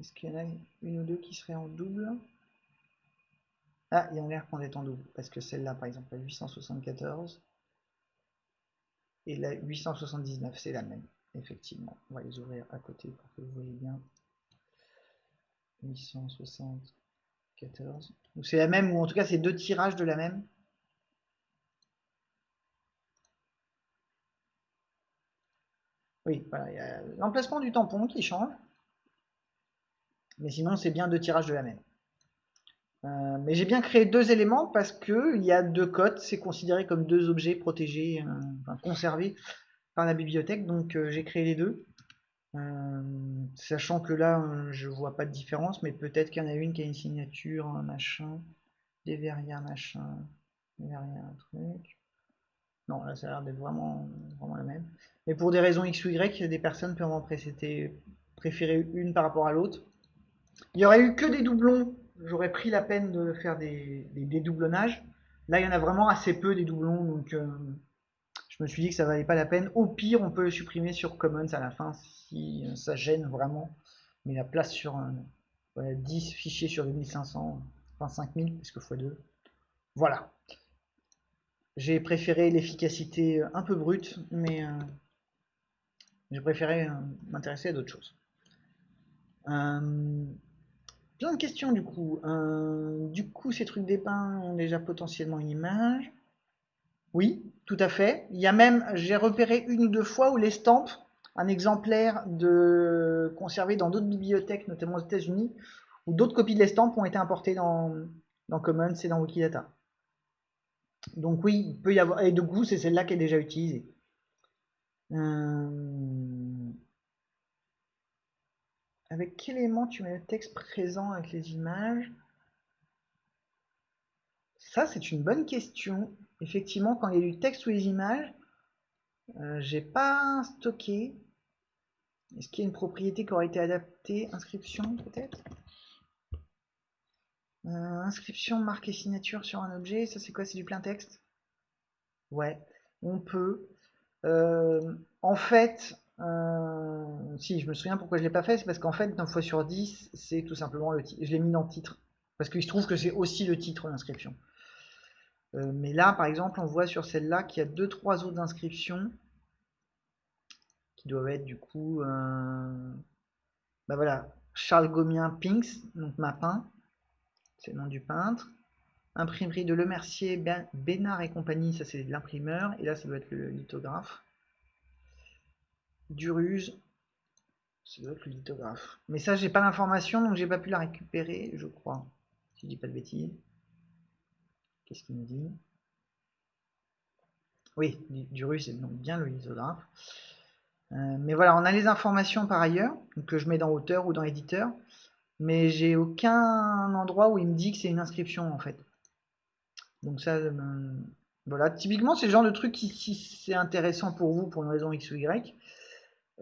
est-ce qu'il y en a une ou deux qui seraient en double? Ah, il y a l'air qu'on est en double, parce que celle-là, par exemple, la 874 et la 879, c'est la même, effectivement. On va les ouvrir à côté pour que vous voyez bien. 874. C'est la même, ou en tout cas, c'est deux tirages de la même. Oui, voilà, l'emplacement du tampon qui change. Mais sinon, c'est bien deux tirages de la même. Euh, mais j'ai bien créé deux éléments parce que il y a deux codes, c'est considéré comme deux objets protégés, euh, conservés par la bibliothèque, donc euh, j'ai créé les deux. sachant que là, je vois pas de différence, mais peut-être qu'il y en a une qui a une signature, machin, des verrières, machin, des verrières, un truc. Non, là, ça a l'air d'être vraiment, la même. Mais pour des raisons X ou Y, des personnes peuvent en préférer une par rapport à l'autre. Il y aurait eu que des doublons, j'aurais pris la peine de faire des, dédoublonnages. Là, il y en a vraiment assez peu des doublons, donc euh, je me suis dit que ça valait pas la peine. Au pire, on peut le supprimer sur Commons à la fin si ça gêne vraiment. Mais la place sur 10 fichiers sur 2500, enfin 5000, puisque x2. Voilà. J'ai préféré l'efficacité un peu brute, mais euh, j'ai préféré euh, m'intéresser à d'autres choses. Euh, plein de questions du coup. Euh, du coup, ces trucs d'épins ont déjà potentiellement une image. Oui, tout à fait. Il y a même, j'ai repéré une ou deux fois où l'estampe, un exemplaire de conservé dans d'autres bibliothèques, notamment aux États-Unis, où d'autres copies de l'estampe ont été importées dans, dans Commons et dans Wikidata. Donc oui, il peut y avoir. Et de coup, c'est celle-là qui est déjà utilisée. Euh, avec quel élément tu mets le texte présent avec les images? Ça, c'est une bonne question. Effectivement, quand il y a du texte ou les images, euh, j'ai pas stocké. Est-ce qu'il y a une propriété qui aurait été adaptée? Inscription, peut-être? Euh, Inscription, marque et signature sur un objet. Ça, c'est quoi? C'est du plein texte? Ouais, on peut. Euh, en fait, euh, si, je me souviens pourquoi je l'ai pas fait, c'est parce qu'en fait, 9 fois sur 10, c'est tout simplement le titre. Je l'ai mis dans le titre. Parce qu'il se trouve que c'est aussi le titre d'inscription. Euh, mais là, par exemple, on voit sur celle-là qu'il y a deux trois autres inscriptions qui doivent être du coup... Bah voilà, Charles Gomien Pinks, donc Mapin, c'est le nom du peintre. Imprimerie de Le Mercier, Bénard et compagnie, ça c'est l'imprimeur. Et là, ça doit être le lithographe. Duruse, c'est le lithographe. Mais ça, j'ai pas l'information, donc j'ai pas pu la récupérer, je crois. Si je dis pas de bêtises. Qu'est-ce qu'il me dit? Oui, Durus, c'est donc bien le lithographe. Euh, mais voilà, on a les informations par ailleurs, que je mets dans auteur ou dans éditeur. Mais j'ai aucun endroit où il me dit que c'est une inscription en fait. Donc ça, euh, voilà. Typiquement, c'est le genre de truc qui, si c'est intéressant pour vous pour une raison X ou Y,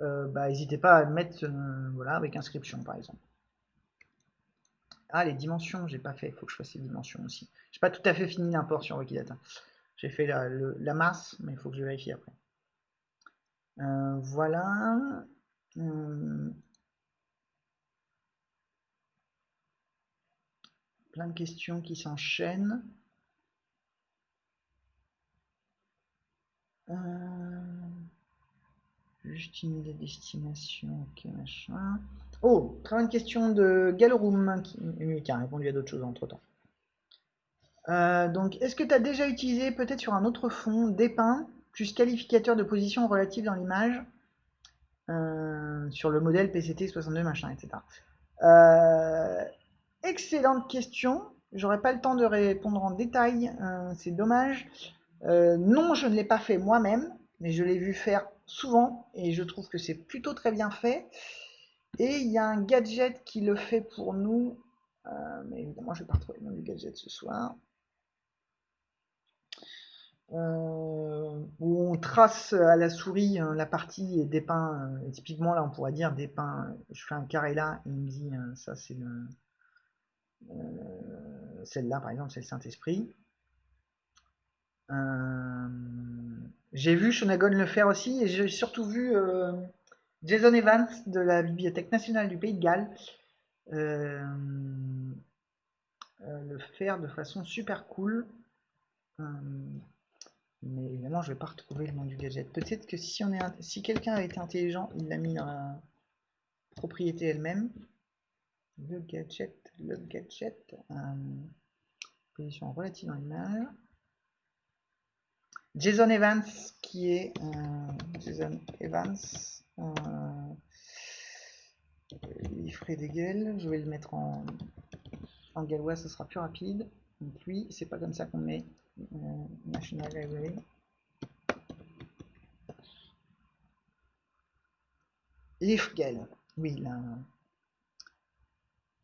euh, bah, n'hésitez pas à mettre euh, voilà, avec inscription par exemple. Ah, les dimensions, j'ai pas fait, il faut que je fasse les dimensions aussi. J'ai pas tout à fait fini l'import sur Wikidata. J'ai fait la, masse, mais il faut que je vérifie après. Voilà. plein de questions qui s'enchaînent. Juste une des destinations, ok, machin. Oh, très bonne question de Galorum, qui, a répondu à d'autres choses entre temps. Euh, donc, est-ce que tu as déjà utilisé, peut-être sur un autre fond, dépeint plus qualificateur de position relative dans l'image, euh, sur le modèle PCT 62, machin, etc. Euh, excellente question. J'aurais pas le temps de répondre en détail, c'est dommage. Euh, non, je ne l'ai pas fait moi-même, mais je l'ai vu faire souvent et je trouve que c'est plutôt très bien fait. Et il y a un gadget qui le fait pour nous. Euh, mais évidemment, je ne vais pas retrouver le nom du gadget ce soir. Euh, où on trace à la souris euh, la partie et dépeint. typiquement, là, on pourrait dire dépeint. Je fais un carré là et il me dit ça, c'est le. Celle-là, par exemple, c'est le Saint-Esprit. J'ai vu Shonagon le faire aussi et j'ai surtout vu Jason Evans de la Bibliothèque nationale du Pays de Galles euh, euh, le faire de façon super cool. Euh, mais évidemment, je vais pas retrouver le nom du gadget. Peut-être que si si quelqu'un a été intelligent, il l'a mis dans la propriété elle-même. Le gadget, le gadget, position relative dans l'image. Jason Evans, qui est Jason Evans, euh, des gueules. Je vais le mettre en, en gallois, ce sera plus rapide. Donc lui, c'est pas comme ça qu'on met euh, National Library. Leafgale, oui, là,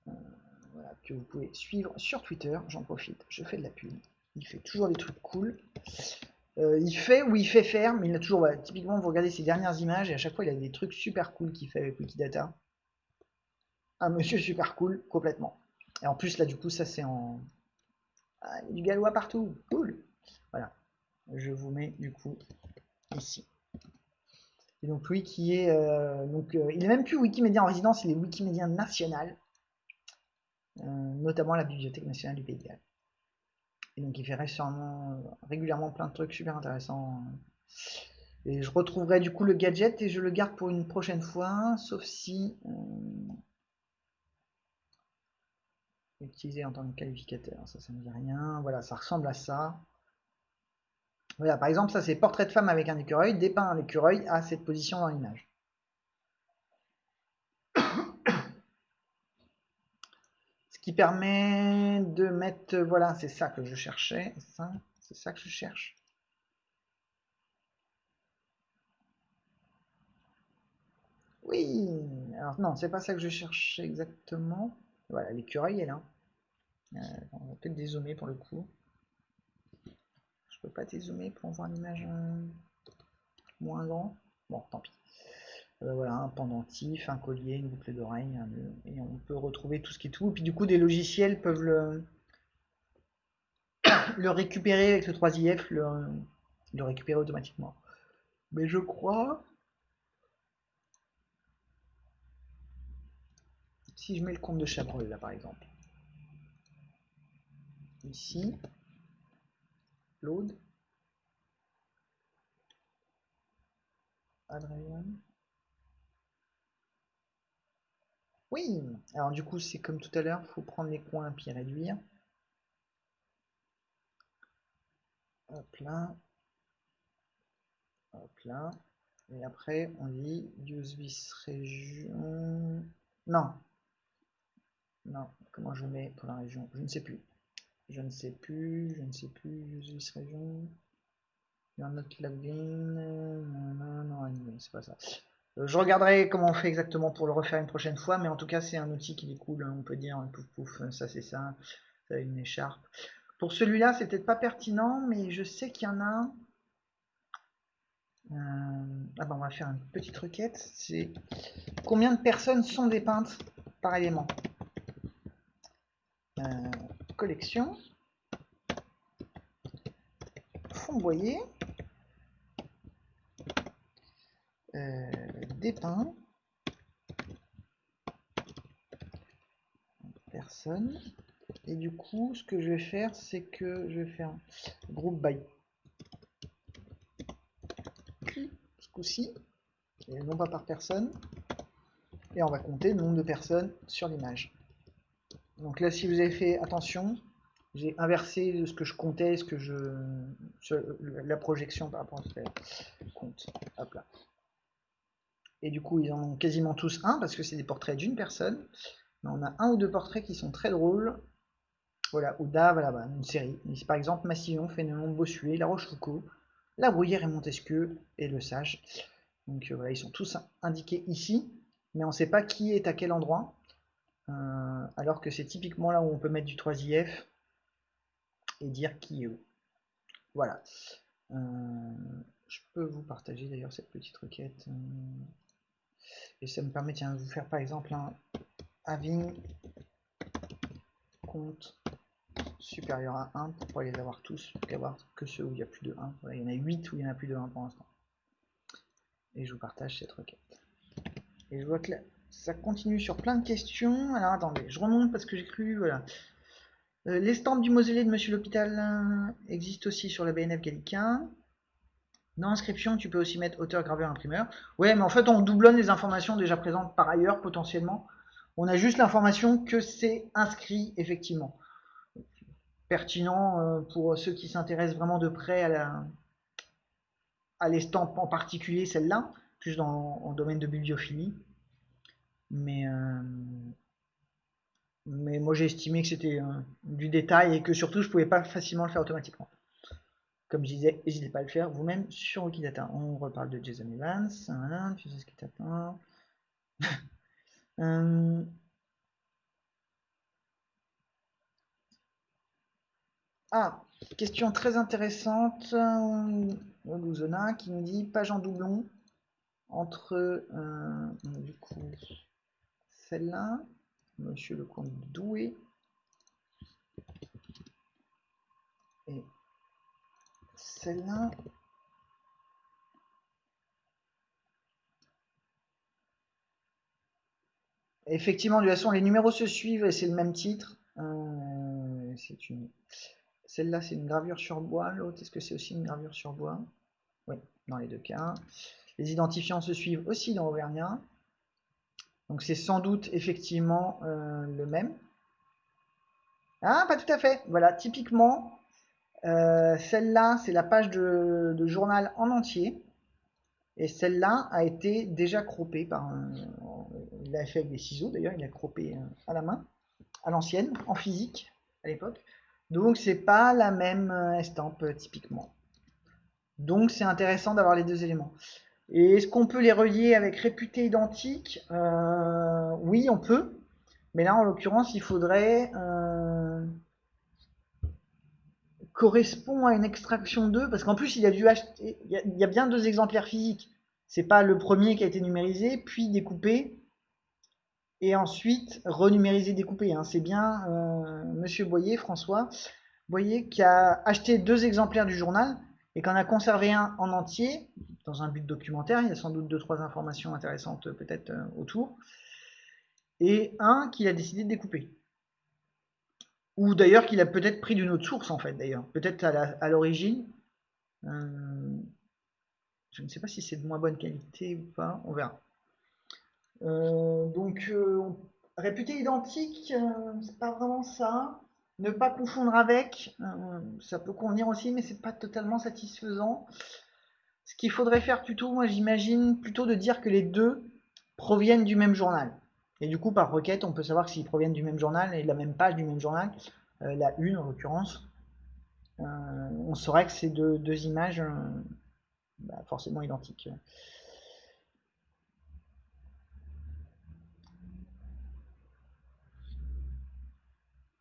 euh, voilà, que vous pouvez suivre sur Twitter. J'en profite, je fais de la pub. Il fait toujours des trucs cool. Euh, il fait ou il fait faire, mais il a toujours. typiquement, vous regardez ses dernières images et à chaque fois, il a des trucs super cool qu'il fait avec Wikidata. Un monsieur super cool, complètement. Et en plus, là, du coup, ça c'est en. Ah, du gallois partout. Cool. Voilà. Je vous mets du coup ici. Et donc lui qui est euh, donc euh, il est même plus Wikimédia en résidence, il est Wikimédia national, notamment la Bibliothèque nationale du Pays de Galles. Et donc il fait régulièrement plein de trucs super intéressants. Et je retrouverai du coup le gadget et je le garde pour une prochaine fois, sauf si euh, utilisé en tant que qualificateur, ça ça me dit rien. Voilà, ça ressemble à ça. Voilà, par exemple, ça c'est portrait de femme avec un écureuil, dépeint un écureuil à cette position dans l'image. Qui permet de mettre, voilà, c'est ça que je cherchais, ça, c'est ça que je cherche. Oui, alors non, c'est pas ça que je cherchais exactement. Voilà, l'écureuil est là. Euh, on va peut-être dézoomer pour le coup. Je peux pas dézoomer pour voir l'image euh, moins grand. Bon, tant pis. Euh, voilà, un pendentif, un collier, une boucle d'oreille, et on peut retrouver tout ce qui est tout. Et puis du coup, des logiciels peuvent le, le récupérer avec le 3IF, le, le récupérer automatiquement. Mais je crois... Si je mets le compte de Chabrol là par exemple. Ici. Load. Adrien. Oui, alors du coup c'est comme tout à l'heure, il faut prendre les coins puis réduire. Hop là. Hop là. Et après on dit use this région. Non. Non, comment je mets pour la région? Je ne sais plus. Je ne sais plus, je ne sais plus, use this région. You're not logged Non, non, non, c'est pas ça. Euh, je regarderai comment on fait exactement pour le refaire une prochaine fois, mais en tout cas c'est un outil qui est hein, on peut dire pouf pouf, ça c'est ça, ça une écharpe. Pour celui-là, c'est peut-être pas pertinent, mais je sais qu'il y en a. Euh, ah ben, on va faire une petite requête. C'est combien de personnes sont dépeintes par élément? Euh, Collection. Fond-boyer. Euh, dépeint. Personne. Et du coup, ce que je vais faire, c'est que je vais faire groupe by ce coup-ci, et non pas par personne. Et on va compter le nombre de personnes sur l'image. Donc là, si vous avez fait attention, j'ai inversé ce que je comptais, ce que je, la projection par rapport à ce que compte. Et du coup, ils en ont quasiment tous un, parce que c'est des portraits d'une personne. On a un ou deux portraits qui sont très drôles. Voilà, Ouda, voilà, bah, une série. par exemple Massillon, Fénelon, Bossuet, La Rochefoucauld, La Bruyère et Montesquieu et Le Sage. Donc euh, voilà, ils sont tous indiqués ici, mais on ne sait pas qui est à quel endroit. Euh, alors que c'est typiquement là où on peut mettre du 3IF et dire qui est où. Voilà. Euh, je peux vous partager d'ailleurs cette petite requête. Et ça me permet de vous faire par exemple un having compte supérieur à 1 pour pas les avoir tous, avoir que ceux où il y a plus de 1. il y en a 8 où il y en a plus de 1 pour l'instant. Et je vous partage cette requête. Et je vois que ça continue sur plein de questions. Alors attendez, je remonte parce que j'ai cru, voilà. Euh, L'estampe du mausolée de Monsieur l'Hôpital euh, existe aussi sur la BNF Gallicain. Dans l'inscription, tu peux aussi mettre auteur, graveur, imprimeur. Ouais, mais en fait, on doublonne les informations déjà présentes par ailleurs, potentiellement. On a juste l'information que c'est inscrit, effectivement pertinent euh, pour ceux qui s'intéressent vraiment de près à la à l'estampe en particulier celle-là, plus dans en domaine de bibliophilie. Mais euh, moi j'ai estimé que c'était euh, du détail et que surtout je pouvais pas facilement le faire automatiquement. Comme je disais, n'hésitez pas à le faire vous-même sur Wikidata. On reparle de Jason Evans. T'attend. Ah, question très intéressante. Luzona qui nous dit page en doublon entre euh, du coup celle-là, Monsieur le comte Doué et celle-là. Effectivement, de toute façon, les numéros se suivent et c'est le même titre. Euh, c'est une celle-là, c'est une gravure sur bois. L'autre, est-ce que c'est aussi une gravure sur bois? Oui, dans les deux cas. Les identifiants se suivent aussi dans Auvergnat. Donc c'est sans doute effectivement euh, le même. Ah, pas tout à fait. Voilà, typiquement, celle-là, c'est la page de, journal en entier. Et celle-là a été déjà croppée par. Il l'a fait avec des ciseaux d'ailleurs, il a croppé euh, à la main, à l'ancienne, en physique, à l'époque. Donc c'est pas la même euh, estampe euh, typiquement. Donc c'est intéressant d'avoir les deux éléments. Et est-ce qu'on peut les relier avec réputé identique? Euh, Oui, on peut. Mais là, en l'occurrence, il faudrait correspond à une extraction 2, parce qu'en plus, il a dû acheter, il y a, bien deux exemplaires physiques. C'est pas le premier qui a été numérisé, puis découpé, et ensuite renumérisé, découpé. Hein. C'est bien euh, Monsieur Boyer, François Boyer, qui a acheté deux exemplaires du journal et qu'en a conservé un en entier, dans un but documentaire, il y a sans doute deux, trois informations intéressantes peut-être euh, autour, et un qu'il a décidé de découper. Ou d'ailleurs qu'il a peut-être pris d'une autre source en fait d'ailleurs, peut-être à l'origine. Euh, je ne sais pas si c'est de moins bonne qualité ou pas, on verra. Euh, donc, euh, réputé identique, euh, c'est pas vraiment ça. Ne pas confondre avec, ça peut convenir aussi, mais c'est pas totalement satisfaisant. Ce qu'il faudrait faire plutôt, moi j'imagine, plutôt de dire que les deux proviennent du même journal. Et du coup, par requête, on peut savoir s'ils proviennent du même journal et de la même page du même journal, la une en l'occurrence. on saurait que c'est deux, images bah, forcément identiques.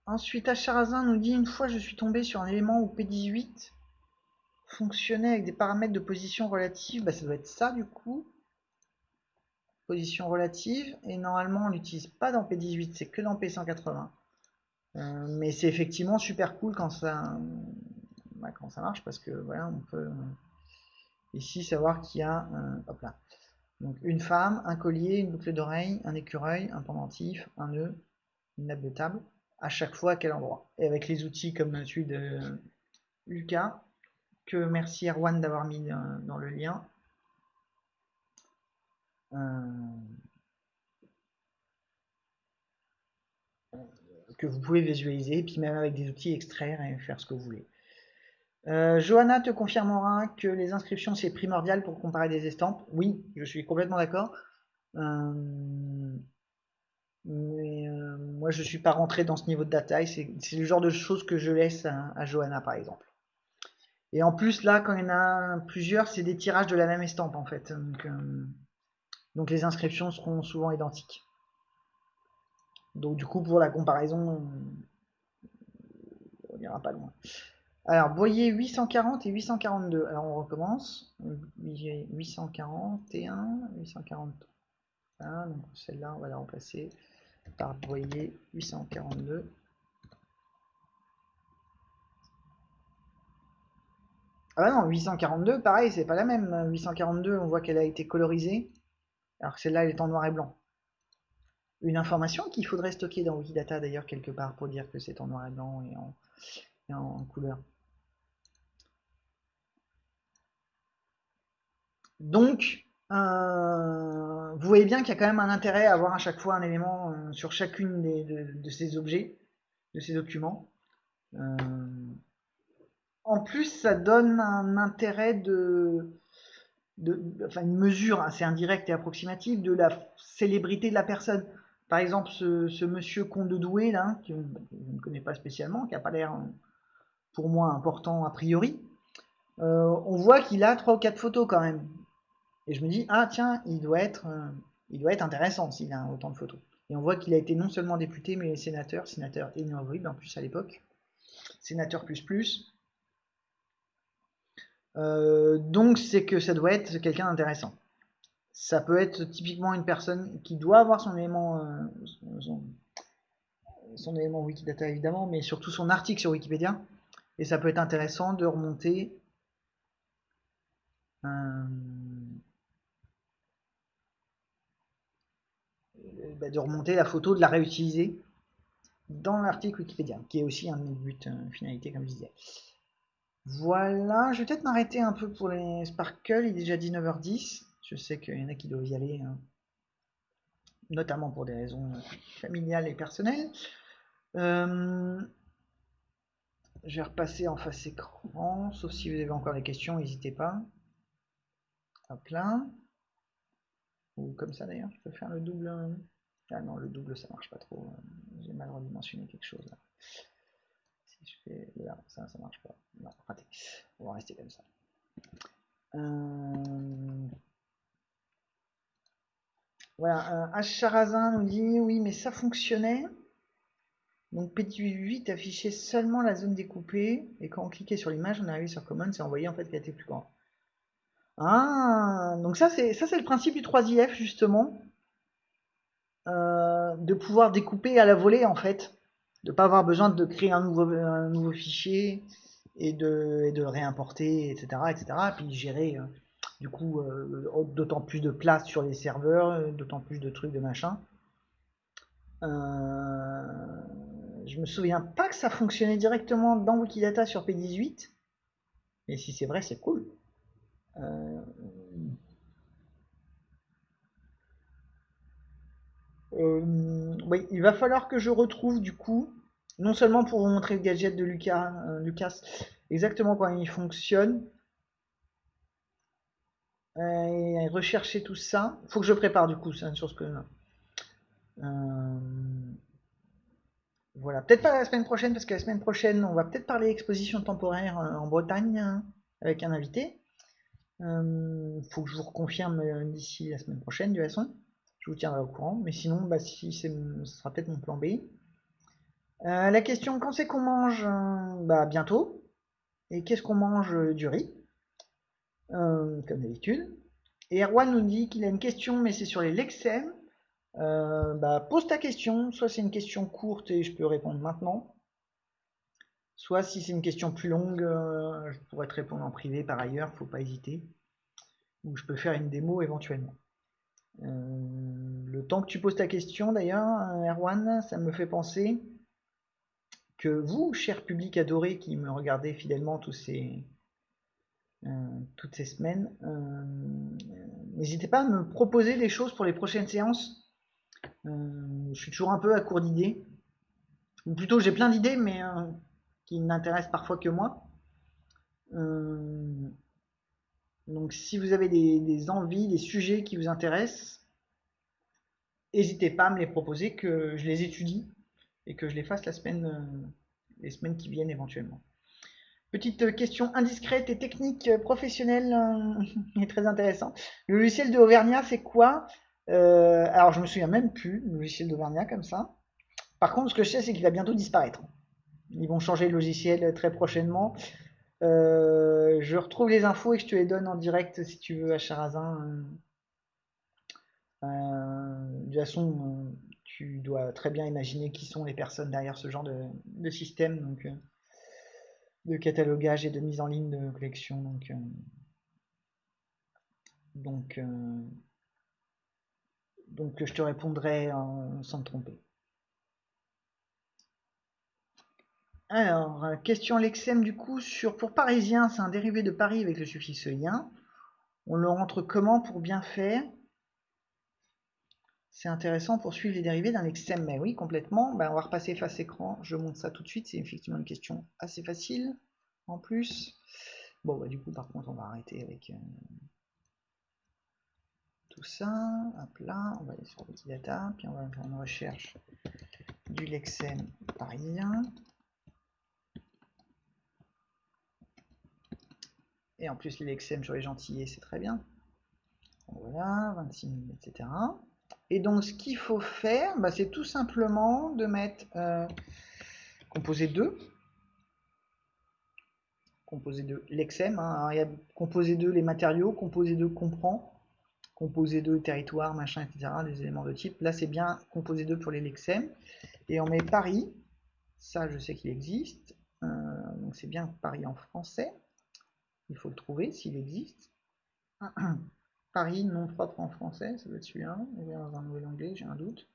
Ensuite, Acharazin nous dit une fois je suis tombé sur un élément où P18 fonctionnait avec des paramètres de position relative. Bah, ça doit être ça du coup. Position relative. Et normalement, on l'utilise pas dans P18, c'est que dans P180. Euh, mais c'est effectivement super cool quand ça, bah, quand ça marche parce que voilà, on peut ici savoir qu'il y a hop là. Donc une femme, un collier, une boucle d'oreille, un écureuil, un pendentif, un nœud, une nappe de table à chaque fois à quel endroit? Et avec les outils comme celui de Lucas, que merci Erwan d'avoir mis dans, le lien. Euh, que vous pouvez visualiser, puis même avec des outils extraire et faire ce que vous voulez. Euh, Johanna te confirmera que les inscriptions c'est primordial pour comparer des estampes. Oui, je suis complètement d'accord. Euh, Mais moi, je suis pas rentré dans ce niveau de détail. C'est le genre de choses que je laisse à, Johanna, par exemple. Et en plus, là, quand il y en a plusieurs, c'est des tirages de la même estampe, en fait. Donc les inscriptions seront souvent identiques. Donc du coup, pour la comparaison, on n'ira pas loin. Alors, Boyer 840 et 842. Alors, on recommence. 841, 840. donc celle-là, on va la remplacer par Boyer 842. Ah bah non, 842, pareil, c'est pas la même. 842, on voit qu'elle a été colorisée, alors que celle-là, elle est en noir et blanc. Une information qu'il faudrait stocker dans Wikidata d'ailleurs quelque part pour dire que c'est en noir et blanc et en, couleur. Donc, euh, vous voyez bien qu'il y a quand même un intérêt à avoir à chaque fois un élément euh, sur chacune de, ces objets, de ces documents. Euh, en plus, ça donne un intérêt de, enfin une mesure assez indirecte et approximative de la célébrité de la personne. Par exemple, ce, monsieur Comte de Douai, là, que je ne connais pas spécialement, qui n'a pas l'air, pour moi, important a priori, on voit qu'il a trois ou quatre photos quand même. Et je me dis, ah tiens, il doit être, euh, il doit être intéressant s'il a autant de photos. Et on voit qu'il a été non seulement député, mais sénateur, sénateur énorme en plus à l'époque. Sénateur plus plus. Euh, donc c'est que ça doit être quelqu'un d'intéressant. Ça peut être typiquement une personne qui doit avoir son élément, euh, son, élément Wikidata évidemment, mais surtout son article sur Wikipédia. Et ça peut être intéressant de remonter Bah, de remonter la photo, de la réutiliser dans l'article Wikipédia, qui est aussi un but, une finalité, comme je disais. Voilà, je vais peut-être m'arrêter un peu pour les Sparkle, il est déjà 19h10. Je sais qu'il y en a qui doivent y aller, hein. notamment pour des raisons familiales et personnelles. Euh, je vais repasser en face écran, sauf si vous avez encore des questions, n'hésitez pas. Hop là. Ou comme ça d'ailleurs, je peux faire le double. Ah non, le double ça marche pas trop. J'ai mal redimensionné quelque chose là. Ça, marche pas. On va rester comme ça. Euh... Voilà, euh, nous dit oui, mais ça fonctionnait. Donc petit 8 affichait seulement la zone découpée et quand on cliquait sur l'image, on arrivait sur Common, c'est envoyé en fait qu'elle était plus grand. Ah, donc ça c'est ça c'est le principe du 3IF justement. Euh, de pouvoir découper à la volée en fait, de pas avoir besoin de créer un nouveau, un nouveau fichier et de, et de réimporter, etc., etc. Puis gérer euh, du coup euh, d'autant plus de place sur les serveurs, d'autant plus de trucs de machin. je me souviens pas que ça fonctionnait directement dans Wikidata sur P18, mais si c'est vrai, c'est cool. Euh, oui, il va falloir que je retrouve du coup, non seulement pour vous montrer le gadget de Lucas, euh, Lucas exactement comment il fonctionne, euh, et rechercher tout ça. Faut que je prépare du coup, c'est une chose que. Voilà, peut-être pas la semaine prochaine, parce que la semaine prochaine, on va peut-être parler exposition temporaire en Bretagne hein, avec un invité. faut que je vous reconfirme d'ici la semaine prochaine, de toute façon je vous tiendrai au courant. Mais sinon, bah, si ce sera peut-être mon plan B. Euh, la question, quand c'est qu'on mange euh, bah, Bientôt. Et qu'est-ce qu'on mange euh, Du riz. comme d'habitude. Et Erwan nous dit qu'il a une question, mais c'est sur les Lexem. bah, pose ta question. Soit c'est une question courte et je peux répondre maintenant. Soit si c'est une question plus longue, je pourrais te répondre en privé par ailleurs, faut pas hésiter. Ou je peux faire une démo éventuellement. Euh, le temps que tu poses ta question d'ailleurs, Erwan, ça me fait penser que vous, cher public adoré qui me regardez fidèlement euh, toutes ces semaines, euh, n'hésitez pas à me proposer des choses pour les prochaines séances. je suis toujours un peu à court d'idées. Ou plutôt, j'ai plein d'idées, mais qui n'intéressent parfois que moi. Donc si vous avez des, envies, des sujets qui vous intéressent, n'hésitez pas à me les proposer, que je les étudie et que je les fasse la semaine, les semaines qui viennent éventuellement. Petite question indiscrète et technique professionnelle et très intéressant. Le logiciel de c'est quoi? Alors, je me souviens même plus, le logiciel d'Auvergnat comme ça. Par contre, ce que je sais, c'est qu'il va bientôt disparaître. Ils vont changer le logiciel très prochainement. Euh, je retrouve les infos et je te les donne en direct si tu veux à Charazin. Euh, de toute façon, tu dois très bien imaginer qui sont les personnes derrière ce genre de, système euh, de catalogage et de mise en ligne de collection. Donc je te répondrai sans te tromper. Alors, euh, question Lexem du coup sur pour parisien, c'est un dérivé de Paris avec le suffixe lien. On le rentre comment pour bien faire? C'est intéressant pour suivre les dérivés d'un lexème. Mais oui, complètement. Ben, on va repasser face écran. Je montre ça tout de suite. C'est effectivement une question assez facile en plus. Bon, bah, du coup, par contre, on va arrêter avec euh, tout ça. Hop là, on va aller sur Wikidata. Puis on va faire une recherche du lexème parisien. Et en plus, l'XM sur les gentillés, c'est très bien. Voilà, 26 000, etc. Et donc, ce qu'il faut faire, bah, c'est tout simplement de mettre euh, composé 2. Composé 2, l'XM. Hein, il y a composé 2, les matériaux. Composé 2, comprend. Composé 2, territoire, machin, etc. Des éléments de type. Là, c'est bien composé 2 pour les Lexem. Et on met Paris. Ça, je sais qu'il existe. Euh, donc, c'est bien Paris en français. Il faut le trouver s'il existe. Paris, nom propre en français, ça doit être celui-là. Dans un nouvel anglais, j'ai un doute.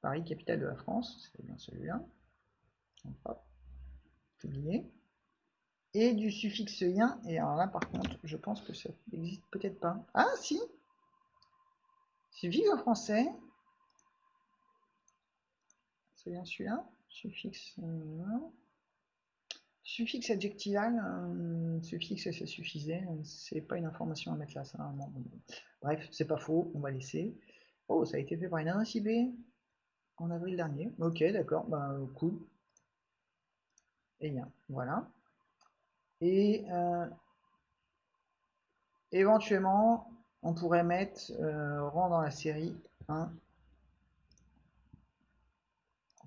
Paris, capitale de la France, c'est bien celui-là. Et du suffixe lien. Et alors là, par contre, je pense que ça n'existe peut-être pas. Ah, si Suffixe en français. C'est bien celui-là. Suffixe. Suffixe adjectival, euh, suffixe ça suffisait, c'est pas une information à mettre là, ça. Bref, c'est pas faux, on va laisser. Oh, ça a été fait par une IB en avril dernier. Ok, d'accord, bah cool. Et bien, voilà. Et euh, éventuellement, on pourrait mettre euh, rang dans la série 1,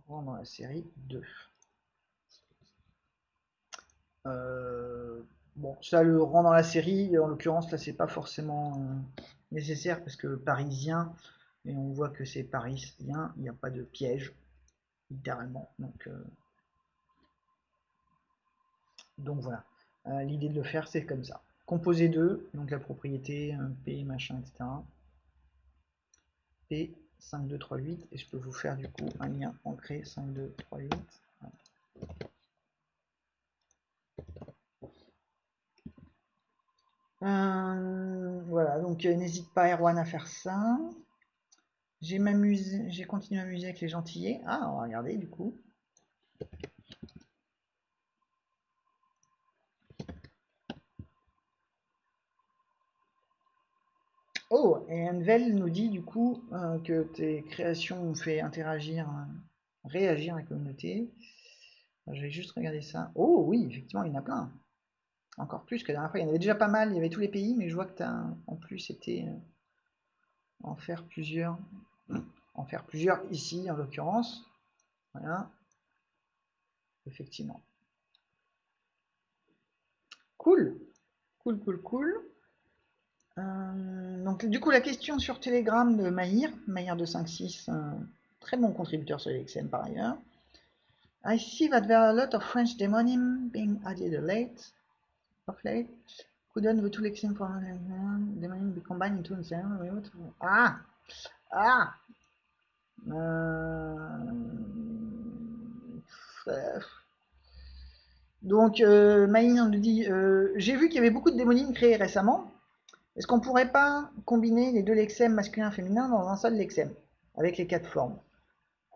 rang dans la série 2. Euh, bon, ça le rend dans la série. En l'occurrence, là, c'est pas forcément euh, nécessaire parce que parisien, et on voit que c'est parisien, il n'y a pas de piège, littéralement. Donc, euh, donc voilà. L'idée de le faire, c'est comme ça. Composé 2, donc la propriété, P, machin, etc. P 5, 2, 3, 8. Et je peux vous faire du coup un lien ancré 5, 2, 3, 8. Euh, voilà, donc euh, n'hésite pas Erwan à faire ça. J'ai m'amusé, j'ai continué à m'amuser avec les gentillets. Ah, on va regarder du coup. Oh, et Envel nous dit du coup euh, que tes créations ont fait interagir, réagir la communauté. Je vais juste regarder ça. Oh oui, effectivement, il y en a plein encore plus que la dernière fois. Il y en avait déjà pas mal, il y avait tous les pays, mais je vois que tu as en plus été euh, en faire plusieurs. En faire plusieurs ici, en l'occurrence. Voilà. Effectivement. Cool. Cool, cool, cool. Euh, donc du coup la question sur Telegram de Mahir, Mahir256, un très bon contributeur sur l'XM par ailleurs. I see that there are a lot of French demonym being added late of late. Couldn't the two lexing for demanding be combined into the same Ah Ah euh... Donc, euh, nous dit euh, J'ai vu qu'il y avait beaucoup de démonines créées récemment. Est-ce qu'on pourrait pas combiner les deux lexèmes masculin et féminin dans un seul lexème avec les quatre formes?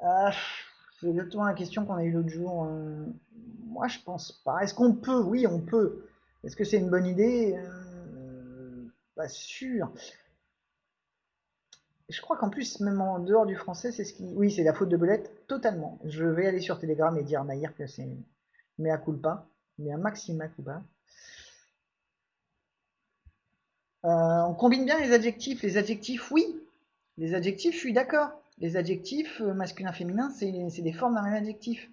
Ah, C'est exactement la question qu'on a eue l'autre jour. Euh, moi, je pense pas. Est-ce qu'on peut? Oui, on peut. Est-ce que c'est une bonne idée? Euh, Pas sûr. je crois qu'en plus, même en dehors du français, c'est ce qui. Oui, c'est la faute de Belette, totalement. Je vais aller sur Telegram et dire à Maïr que c'est mea culpa, un maxima culpa. Euh, on combine bien les adjectifs. Les adjectifs, oui. Les adjectifs, je suis d'accord. Les adjectifs euh, masculin, féminin, c'est des formes d'un même adjectif.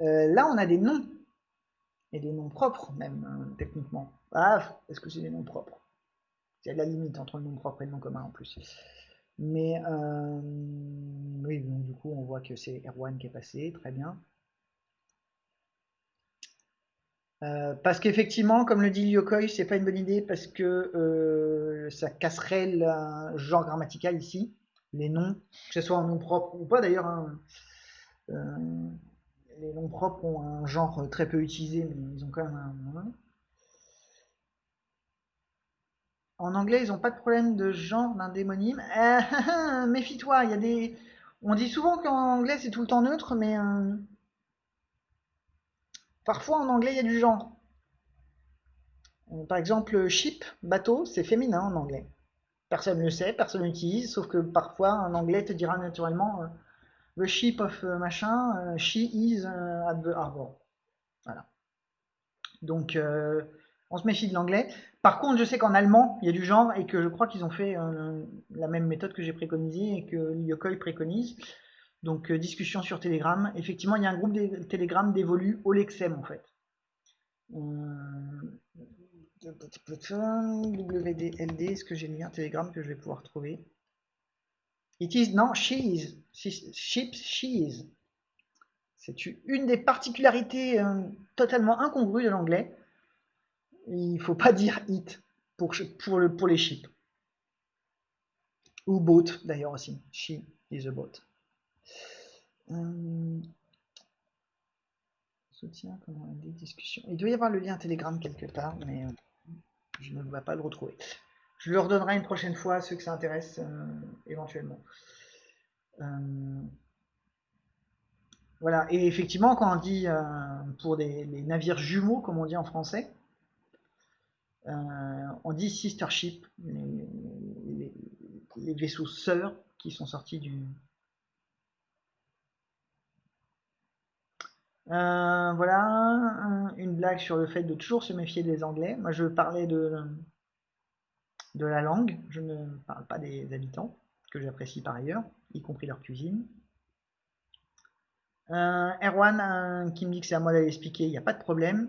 Là, on a des noms. Et des noms propres, même, hein, techniquement. Ah, est-ce que c'est des noms propres Il y a de la limite entre le nom propre et le nom commun en plus. Mais oui, donc du coup, on voit que c'est Erwan qui est passé, très bien. Euh, parce qu'effectivement, comme le dit Lyokoi, c'est pas une bonne idée parce que euh, ça casserait le genre grammatical ici, les noms, que ce soit un nom propre ou pas d'ailleurs. Hein. Euh, les noms propres ont un genre très peu utilisé, mais ils ont quand même un. En anglais, ils n'ont pas de problème de genre d'un démonyme. Méfie-toi, il y a des. On dit souvent qu'en anglais c'est tout le temps neutre, mais Parfois en anglais il y a du genre. Euh, par exemple, ship, bateau, c'est féminin en anglais. Personne ne le sait, personne l'utilise, sauf que parfois en anglais te dira naturellement euh, the ship of euh, machin, she is at the harbor. Voilà. Donc on se méfie de l'anglais. Par contre, je sais qu'en allemand, il y a du genre et que je crois qu'ils ont fait la même méthode que j'ai préconisée et que Yokoi préconise. Donc euh, discussion sur Telegram. Effectivement, il y a un groupe de Telegram dévolu au Lexem en fait. Euh, WDLD, est-ce que j'ai le lien Telegram que je vais pouvoir trouver? It is, non, she is. Ships, she is. C'est une des particularités euh, totalement incongrues de l'anglais. Il ne faut pas dire it pour, pour, le, pour les ships. Ou boat d'ailleurs aussi. She is a boat. Soutien, comment des discussions. Il doit y avoir le lien Telegram quelque part, mais euh, je ne vais pas le retrouver. Je le redonnerai une prochaine fois à ceux que ça intéresse euh, éventuellement. voilà, et effectivement, quand on dit pour des, les navires jumeaux, comme on dit en français, on dit sister ship, les vaisseaux sœurs qui sont sortis du, Euh, voilà, une blague sur le fait de toujours se méfier des Anglais. Moi, je parlais de, de la langue, je ne parle pas des habitants, que j'apprécie par ailleurs, y compris leur cuisine. Euh, Erwan euh, qui me dit que c'est à moi d'aller expliquer, il n'y a pas de problème.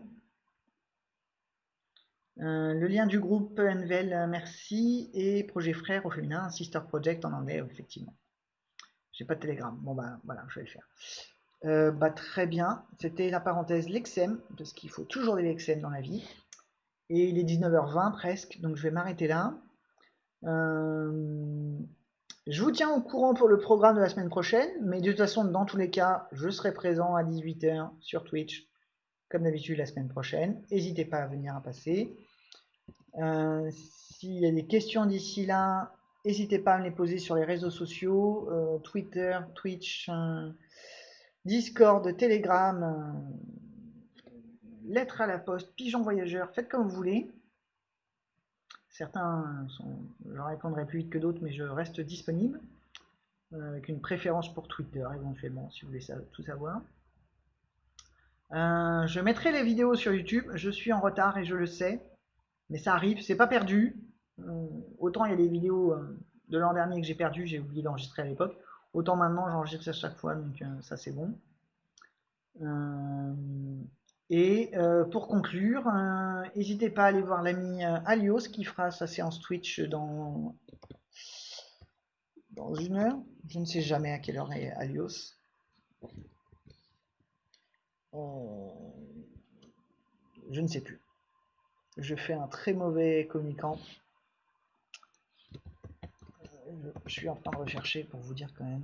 le lien du groupe Envel, merci. Et projet frère au féminin, Sister Project en anglais, effectivement. J'ai pas de télégramme. Bon, bah voilà, je vais le faire. Euh, bah, très bien, c'était la parenthèse Lexem, parce qu'il faut toujours des Lexem dans la vie. Et il est 19h20 presque, donc je vais m'arrêter là. Euh, je vous tiens au courant pour le programme de la semaine prochaine, mais de toute façon, dans tous les cas, je serai présent à 18h sur Twitch, comme d'habitude la semaine prochaine. N'hésitez pas à venir à passer. Euh, s'il y a des questions d'ici là, n'hésitez pas à me les poser sur les réseaux sociaux, Twitter, Twitch. Discord, Telegram, euh, lettre à la poste, pigeon voyageur, faites comme vous voulez. Certains sont, je répondrai plus vite que d'autres, mais je reste disponible. Euh, avec une préférence pour Twitter éventuellement, si vous voulez tout savoir. Euh, je mettrai les vidéos sur YouTube. Je suis en retard et je le sais, mais ça arrive, c'est pas perdu. autant il y a des vidéos de l'an dernier que j'ai perdu, j'ai oublié d'enregistrer à l'époque. Autant maintenant, j'enregistre à chaque fois, donc euh, ça c'est bon. Euh, et euh, pour conclure, n'hésitez pas à aller voir l'ami Alios qui fera sa séance Twitch dans, dans une heure. Je ne sais jamais à quelle heure est Alios. je ne sais plus. Je fais un très mauvais communicant je suis en train de rechercher pour vous dire quand même.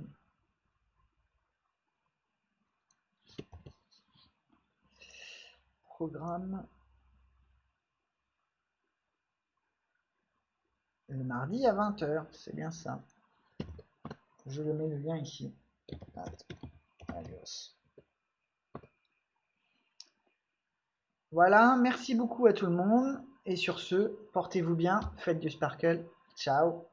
Le mardi à 20h, c'est bien ça. Je le mets le lien ici. Voilà, merci beaucoup à tout le monde. Et sur ce, portez-vous bien, faites du sparkle. Ciao